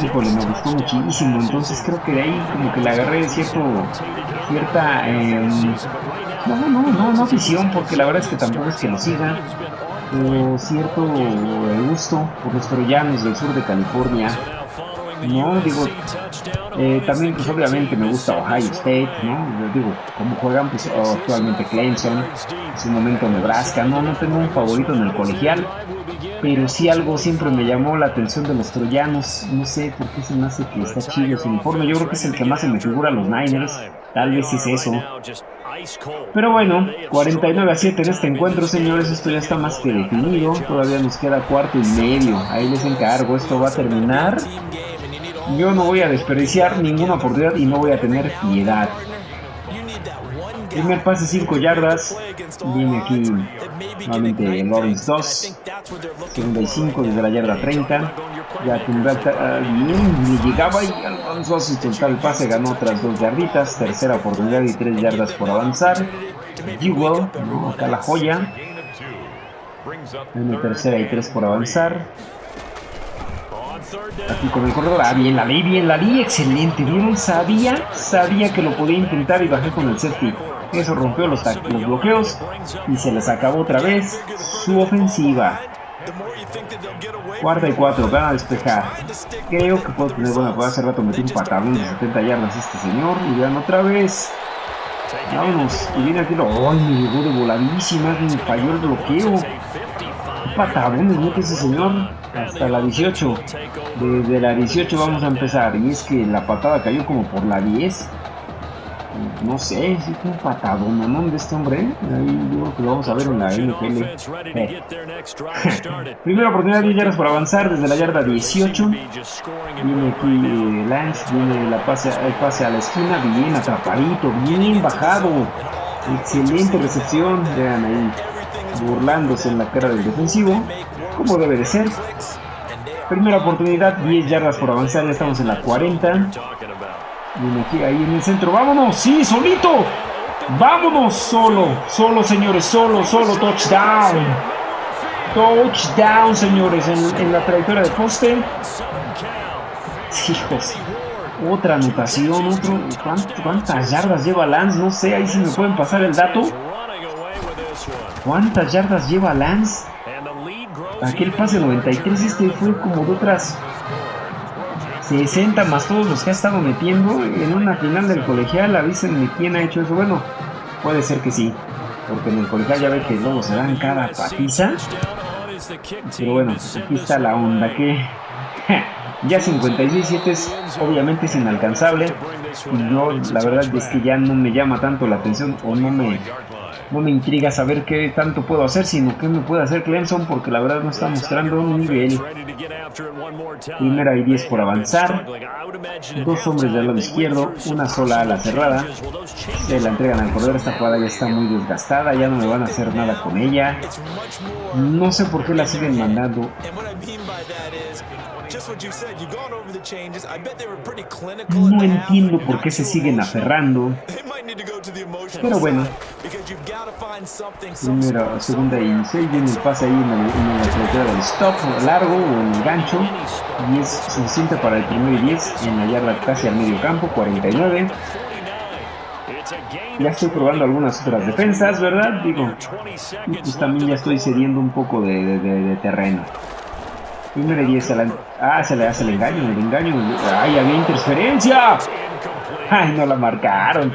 híjole, me gustó muchísimo. Entonces creo que de ahí como que le agarré cierto, cierta... Em, no, no, no, no afición, porque la verdad es que tampoco es que lo siga. Pero cierto gusto por los troyanos del sur de California no, digo, eh, también pues obviamente me gusta Ohio State, ¿no? Digo, como juegan pues actualmente Clemson, en su momento Nebraska, no, no tengo un favorito en el colegial, pero sí algo siempre me llamó la atención de los troyanos, no sé por qué se me hace que está chido su uniforme, yo creo que es el que más se me figura a los Niners, tal vez es eso. Pero bueno, 49 a 7 en este encuentro, señores. Esto ya está más que definido. Todavía nos queda cuarto y medio. Ahí les encargo. Esto va a terminar yo no voy a desperdiciar ninguna oportunidad y no voy a tener piedad. Primer pase 5 yardas. Viene aquí nuevamente Lawrence 2. Segunda y 5 desde la yarda 30. Ya tendrá bien, ni llegaba y alcanzó a el pase, ganó otras 2 yarditas. Tercera oportunidad y 3 yardas por avanzar. Jewel, acá la joya. Una tercera y 3 por avanzar. Aquí con el corredor. Ah, bien, la ley, bien, la ley, excelente. ¿Vieron? Sabía, sabía que lo podía intentar y bajé con el safety. Eso rompió los, los bloqueos y se les acabó otra vez su ofensiva. Cuarta y cuatro, van a despejar. Creo que puedo tener buena Hace rato metí un patadón de 70 yardas este señor. Y vean otra vez. Vámonos. Y viene aquí lo. ¡Ay! Me llegó de voladísima. Me falló el bloqueo. ¿Qué patadón mete ese señor? hasta la 18. Desde la 18 vamos a empezar. Y es que la patada cayó como por la 10. No sé, si fue un patadón, ¿no? De este hombre. Ahí yo creo que lo vamos a ver en la NFL. Eh. [laughs] Primera oportunidad de yardas por avanzar desde la yarda 18. Viene aquí Lance, viene la pase, el pase a la esquina, bien atrapadito, bien bajado. Excelente recepción. Vean ahí. burlándose en la cara del defensivo, como debe de ser. Primera oportunidad, 10 yardas por avanzar, ya estamos en la 40. Aquí, ahí en el centro, vámonos, sí, solito. Vámonos, solo, solo señores, solo, solo, touchdown. Touchdown, señores, en, la trayectoria de poste. Hijos, otra anotación, otro. ¿Cuántas yardas lleva Lance? No sé, ahí si me pueden pasar el dato. ¿Cuántas yardas lleva Lance? Aquel pase 93, este fue como de otras 60 más todos los que ha estado metiendo en una final del colegial. Avísenme quién ha hecho eso. Bueno, puede ser que sí, porque en el colegial ya ve que luego se dan cada patiza. Pero bueno, aquí está la onda que [laughs] ya 56-7 es obviamente es inalcanzable. Y yo la verdad es que ya no me llama tanto la atención o no me no me intriga saber qué tanto puedo hacer, sino qué me puede hacer Clemson, porque la verdad no está mostrando un nivel. Primera y 10 por avanzar. Dos hombres del lado izquierdo, una sola ala cerrada. Se la entregan al corredor, esta jugada ya está muy desgastada, ya no me van a hacer nada con ella. No sé por qué la siguen mandando. No entiendo por qué se siguen aferrando. Pero bueno. Primera, segunda y seis. Viene el pase ahí en la, en del stop largo o en el gancho. Y es suficiente para el primer y 10 en la yarda casi al medio campo. 49. Ya estoy probando algunas otras defensas, ¿verdad? Digo, pues también ya estoy cediendo un poco de, de terreno. Primero y 10 Ah, se le hace el engaño, el engaño. ¡Ay, había interferencia! ¡Ay, no la marcaron!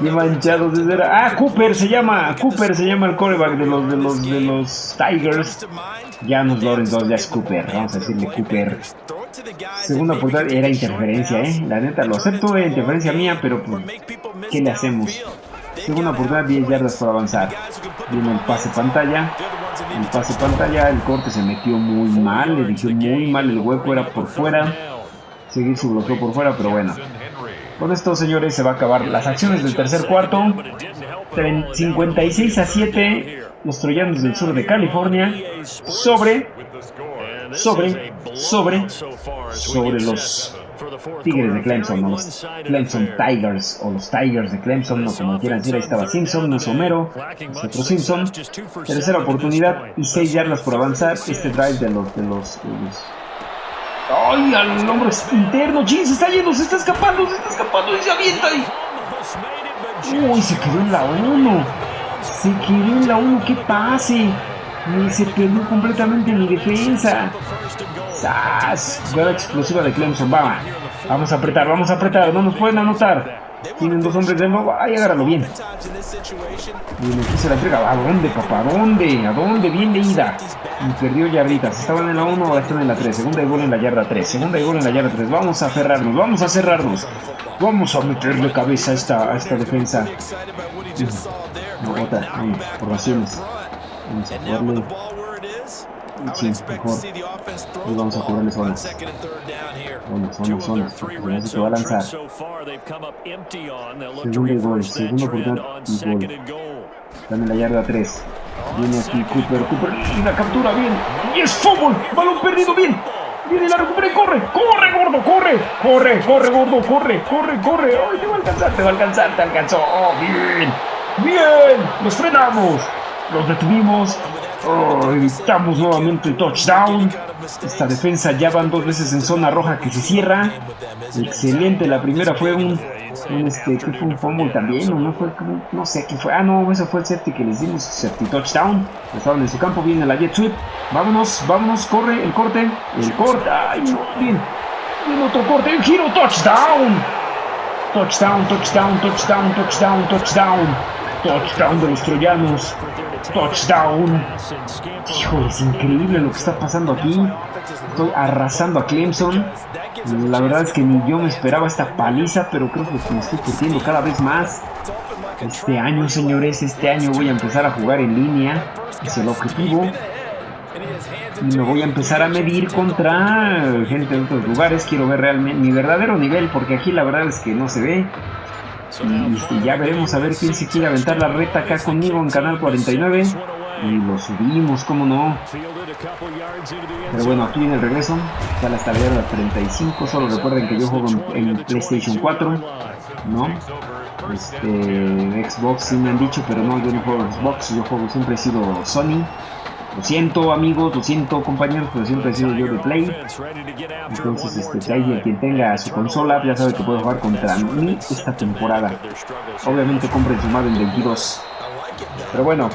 ¡Qué manchado desde ¡Ah, Cooper se llama! Cooper se llama el coreback de los, de los, de los Tigers. Ya no es Lawrence, ya es Cooper. Vamos a decirle Cooper. Segunda oportunidad era interferencia, ¿eh? La neta, lo acepto, era interferencia mía, pero pues, ¿qué le hacemos? Segunda oportunidad, 10 yardas por avanzar. Viene el pase pantalla. El pase pantalla, el corte se metió muy mal, le dije muy mal, el hueco era por fuera. Seguir su bloqueo por fuera, pero bueno. Con esto, señores, se va a acabar las acciones del tercer cuarto. 56 a 7, los troyanos del sur de California. Sobre, sobre, sobre, sobre los Tigres de Clemson, o los Clemson Tigers, o los Tigers de Clemson, o como quieran decir, ahí estaba Simpson, no es Homero, es otro Simpson. Tercera oportunidad y 6 yardas por avanzar. Este drive de los, de los, ¡Ay, al hombre interno! ¡Jin, se está yendo! ¡Se está escapando! ¡Se está escapando! ¡Y se avienta ahí! ¡Uy, se quedó en la 1! Se quedó en la 1, ¡qué pase! Se perdió completamente mi defensa. ¡Sas! Jugada explosiva de Clemson, va. Vamos a apretar, vamos a apretar, no nos pueden anotar. Tienen dos hombres de nuevo. Ay, agárralo bien. Bien, aquí se la entrega. ¿A dónde, papá? ¿A dónde? ¿A dónde? Bien leída. Y perdió yarditas. Estaban en la 1, ahora están en la 3. Segunda y gol en la yarda 3. Segunda y gol en la yarda 3. Vamos a cerrarnos, vamos a cerrarnos. Vamos a meterle cabeza a esta, a esta defensa. No, otra, vamos, formaciones. Vamos a jugarle. Sí, mejor. Y vamos a jugarle. Porque se va a lanzar. Segundo gol. Segundo oportunidad y gol. Están en la yarda 3. Viene aquí Cooper. Cooper. Y la captura bien. Y es fútbol. Balón perdido bien. Viene la recupera y corre. Corre, gordo. Corre. Corre, corre, gordo. Corre, corre, corre. Ay, te va a alcanzar, te va a alcanzar. Te alcanzó. Oh, bien. Bien. Los frenamos. Los detuvimos. Oh, evitamos nuevamente el touchdown. Esta defensa ya van dos veces en zona roja que se cierra. Excelente. La primera fue un, este, fue un fumble también, no fue no sé qué fue. Ah, no, eso fue el safety que les dimos, safety touchdown. Estaban en su campo, viene la jet sweep. Vámonos, vámonos, corre el corte, el corte. Ay, no, bien. Bien, otro corte, el giro. Touchdown, touchdown, touchdown, touchdown, touchdown. Touchdown de los troyanos. Touchdown. Hijo, es increíble lo que está pasando aquí. Estoy arrasando a Clemson. La verdad es que ni yo me esperaba esta paliza, pero creo que me estoy perdiendo cada vez más. Este año, señores, este año voy a empezar a jugar en línea. Es el objetivo. Y me voy a empezar a medir contra gente de otros lugares. Quiero ver realmente mi verdadero nivel, porque aquí la verdad es que no se ve. Y, ya veremos a ver quién se quiere aventar la reta acá conmigo en Canal 49. Y lo subimos, cómo no. Pero bueno, aquí viene el regreso. Hasta la yarda 35. Solo recuerden que yo juego en, PlayStation 4. ¿No? Este, Xbox sí me han dicho, pero no, yo no juego Xbox. Yo juego, siempre he sido Sony. Lo siento amigos, lo siento compañeros, pero siempre he sido yo de Play. Entonces, este, si alguien quien tenga su consola, ya sabe que puede jugar contra mí esta temporada. Obviamente compren su Madden 22. Pero bueno,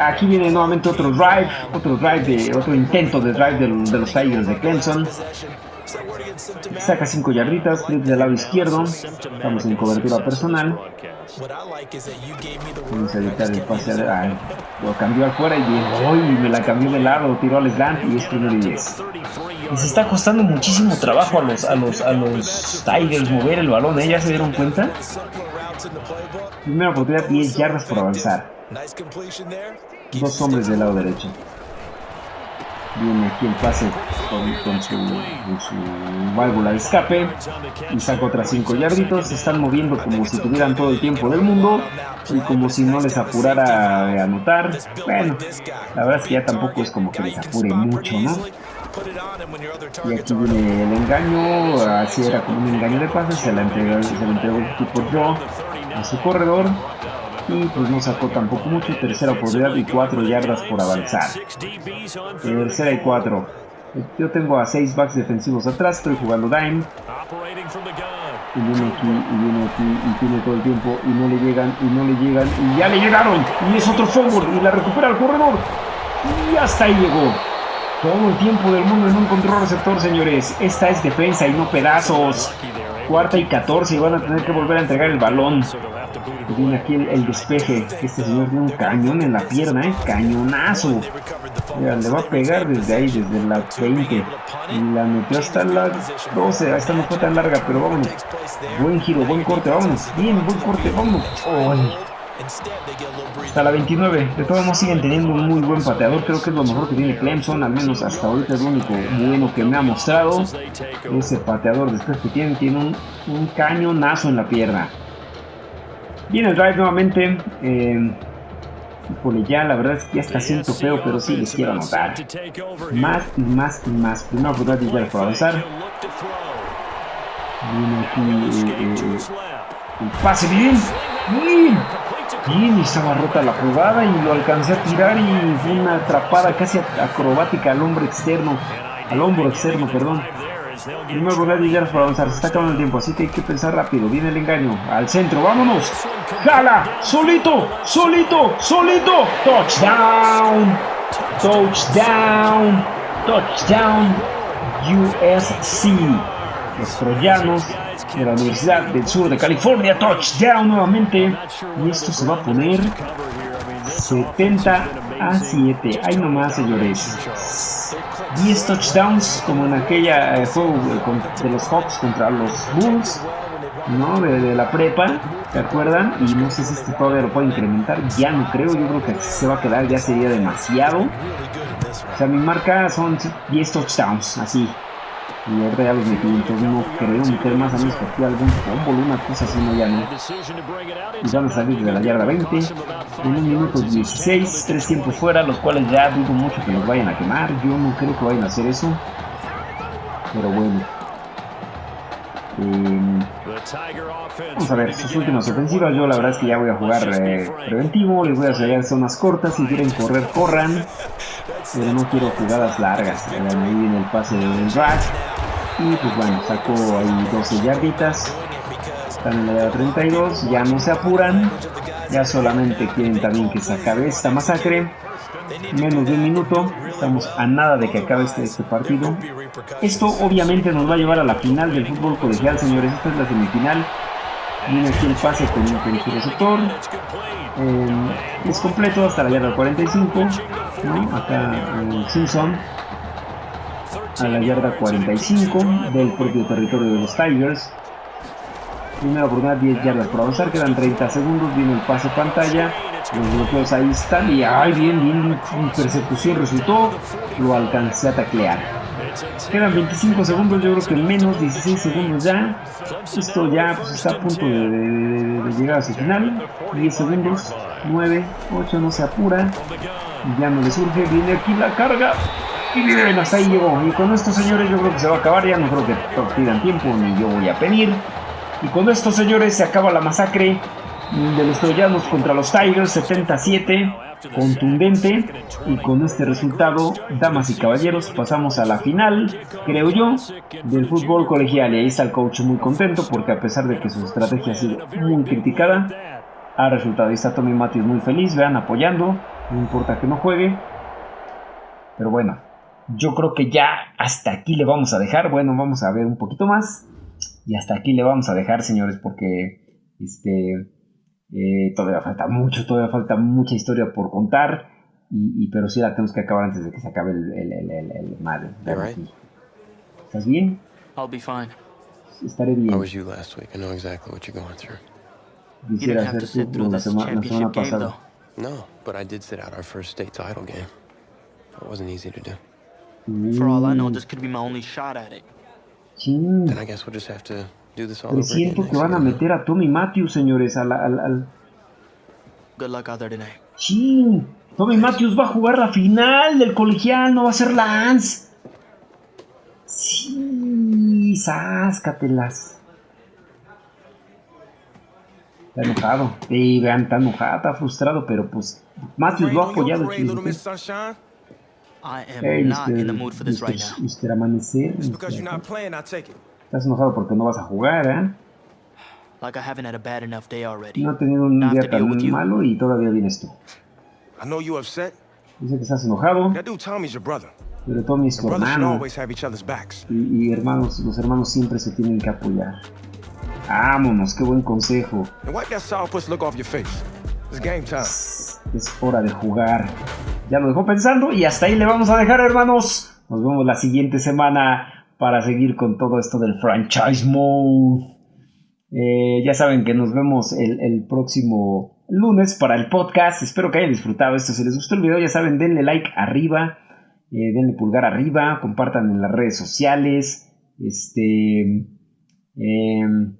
aquí viene nuevamente otro drive, otro drive de, otro intento de drive de, los Tigers de Clemson. Saca 5 yarditas, triple del lado izquierdo. Estamos en cobertura personal. Vamos a evitar el pase a, lo cambió afuera y me la cambió de lado, tiró al slant y es primero y 10. Les está costando muchísimo trabajo a los, a los, a los Tigers mover el balón, ¿eh? ¿Ya se dieron cuenta? Primera oportunidad, 10 yardas por avanzar. Dos hombres del lado derecho. Viene aquí el pase con, su, válvula de escape y saca otras 5 yarditos. Se están moviendo como si tuvieran todo el tiempo del mundo y como si no les apurara a anotar. Bueno, la verdad es que ya tampoco es como que les apure mucho, ¿no? Y aquí viene el engaño, así era como un engaño de pases, se la entregó, se la entregó el tipo Joe a su corredor y pues no sacó tampoco mucho, tercera oportunidad y 4 yardas por avanzar. Tercera y 4. Yo tengo a 6 backs defensivos atrás, estoy jugando dime. Y viene aquí, y viene aquí, y tiene todo el tiempo, y no le llegan, y no le llegan, y ya le llegaron, y es otro fumble, y la recupera el corredor, y hasta ahí llegó. Todo el tiempo del mundo en un control receptor, señores. Esta es defensa y no pedazos. Cuarta y 14 y van a tener que volver a entregar el balón. Viene aquí el, despeje. Este señor tiene un cañón en la pierna, ¿eh? Cañonazo. le va a pegar desde ahí, desde la 20. Y la metió hasta la 12. Esta no fue tan larga, pero vámonos. Buen giro, buen corte, vámonos. Bien, buen corte, vámonos. Hasta la 29. De todos modos siguen teniendo un muy buen pateador. Creo que es lo mejor que tiene Clemson. Al menos hasta ahorita es lo único bueno que me ha mostrado. Ese pateador después que tiene, tiene un, un cañonazo en la pierna. Viene el drive nuevamente. Eh, híjole, ya la verdad es que ya está siento feo, pero sí les quiero anotar. Más y más y más. Primera oportunidad de ya por avanzar. Viene aquí eh, eh, eh, el pase bien. Bien. Bien, estaba rota la jugada y lo alcancé a tirar y fue una atrapada casi acrobática al hombro externo. Al hombro externo, perdón. Primer lugar de yardas para avanzar. Se está acabando el tiempo, así que hay que pensar rápido. Viene el engaño. Al centro, vámonos. Jala. Solito. Solito. Solito. Touchdown. Touchdown. Touchdown. USC. Los troyanos de la Universidad del Sur de California. Touchdown nuevamente. Y esto se va a poner 70 a 7. Ahí nomás, señores. 10 touchdowns como en aquella eh, juego de los Hawks contra los Bulls, ¿no? De, la prepa, ¿te acuerdan? Y no sé si este todavía lo puede incrementar, ya no creo, yo creo que se va a quedar, ya sería demasiado. O sea, mi marca son 10 touchdowns, así. Y ahorita ya los metí, entonces no creo meter más a menos que algún fútbol, una cosa así, no ya no. Y van a salir de la yarda 20, en un minuto 16, tres tiempos fuera, los cuales ya dudo mucho que los vayan a quemar. Yo no creo que vayan a hacer eso. Pero bueno. Em, vamos a ver, sus últimas ofensivas. Yo la verdad es que ya voy a jugar eh, preventivo. Les voy a hacer zonas cortas. Si quieren correr, corran. Pero no quiero jugadas largas. Ahí viene el pase del drag. Y pues bueno, sacó ahí 12 yarditas. Están en la 32, ya no se apuran. Ya solamente quieren también que se acabe esta masacre. Menos de un minuto, estamos a nada de que acabe este, este partido. Esto obviamente nos va a llevar a la final del fútbol colegial, señores. Esta es la semifinal. Viene aquí el pase con, con su receptor. Es completo hasta la yarda 45. Acá eh, Simpson a la yarda 45 del propio territorio de los Tigers. Primera oportunidad, 10 yardas por avanzar, quedan 30 segundos, viene el pase pantalla, los bloqueos ahí están y ay, bien, bien, persecución resultó, lo alcancé a taclear. Quedan 25 segundos, yo creo que menos, 16 segundos ya. Esto ya está a punto de, llegar a su final. 10 segundos, 9, 8, no se apura. ya no le surge, viene aquí la carga. Y bien, hasta ahí llegó. Y con estos señores yo creo que se va a acabar, ya no creo que pidan tiempo, ni yo voy a pedir. Y con estos señores se acaba la masacre de los troyanos contra los Tigers 77 contundente y con este resultado, damas y caballeros, pasamos a la final, creo yo, del fútbol colegial. Y ahí está el coach muy contento porque a pesar de que su estrategia ha sido muy criticada, ha resultado. Ahí está Tommy Matthews muy feliz, vean, apoyando, no importa que no juegue, pero bueno, yo creo que ya hasta aquí le vamos a dejar, bueno, vamos a ver un poquito más y hasta aquí le vamos a dejar, señores, porque este eh, todavía falta mucho, todavía falta mucha historia por contar. Y, pero sí la tenemos que acabar antes de que se acabe el, el, el, el, el madre. ¿Estás bien? I'll be fine. Estaré bien. I was you last week. I know exactly what you're going through. You didn't have to sit through this championship game, though. No, but I did sit out our first state title game. It wasn't easy to do. For all I know, this could be my only shot at it. Then I guess we'll just have to Presiento que van a meter a Tommy Matthews, señores, al... al, al... Good luck out there tonight. Sí, Tommy Matthews va a jugar la final del colegial, no va a ser Lance. Sí, sáscatelas. Está enojado. Sí, vean, está enojado, está frustrado, pero pues Matthews lo ha apoyado. Hey, Mr. this Mr. Estás enojado porque no vas a jugar, ¿eh? Like I haven't had a bad enough day already. No ha tenido un día tan malo y todavía vienes tú. I know you upset. Dice que estás enojado. That dude Tommy's your brother. Pero Tommy es tu hermano. Y, y, hermanos, los hermanos siempre se tienen que apoyar. Vámonos, qué buen consejo. Es hora de jugar. Ya lo dejó pensando y hasta ahí le vamos a dejar, hermanos. Nos vemos la siguiente semana para seguir con todo esto del franchise mode. Eh, ya saben que nos vemos el, próximo lunes para el podcast. Espero que hayan disfrutado esto. Si les gustó el video, ya saben, denle like arriba, eh, denle pulgar arriba, compartan en las redes sociales. Este. Em,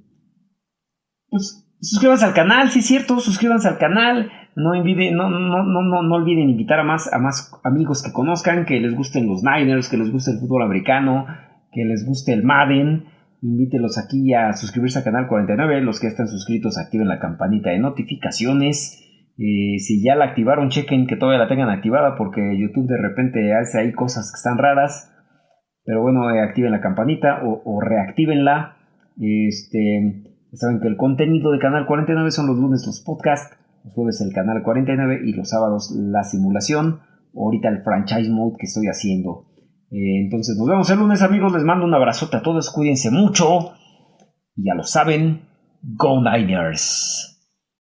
pues suscríbanse al canal, si es cierto, suscríbanse al canal. No, olviden, no, no, no, no, olviden invitar a más, a más amigos que conozcan, que les gusten los Niners, que les guste el fútbol americano, que les guste el Madden, invítelos aquí a suscribirse al canal 49. Los que están suscritos activen la campanita de notificaciones. Eh, si ya la activaron, chequen que todavía la tengan activada porque YouTube de repente hace ahí cosas que están raras. Pero bueno, eh, activen la campanita o, o reactívenla. Este, saben que el contenido de Canal 49 son los lunes los podcasts, los jueves el Canal 49 y los sábados la simulación. Ahorita el franchise mode que estoy haciendo. Eh, entonces nos vemos el lunes amigos, les mando un abrazote a todos, cuídense mucho. Ya lo saben, Go Niners.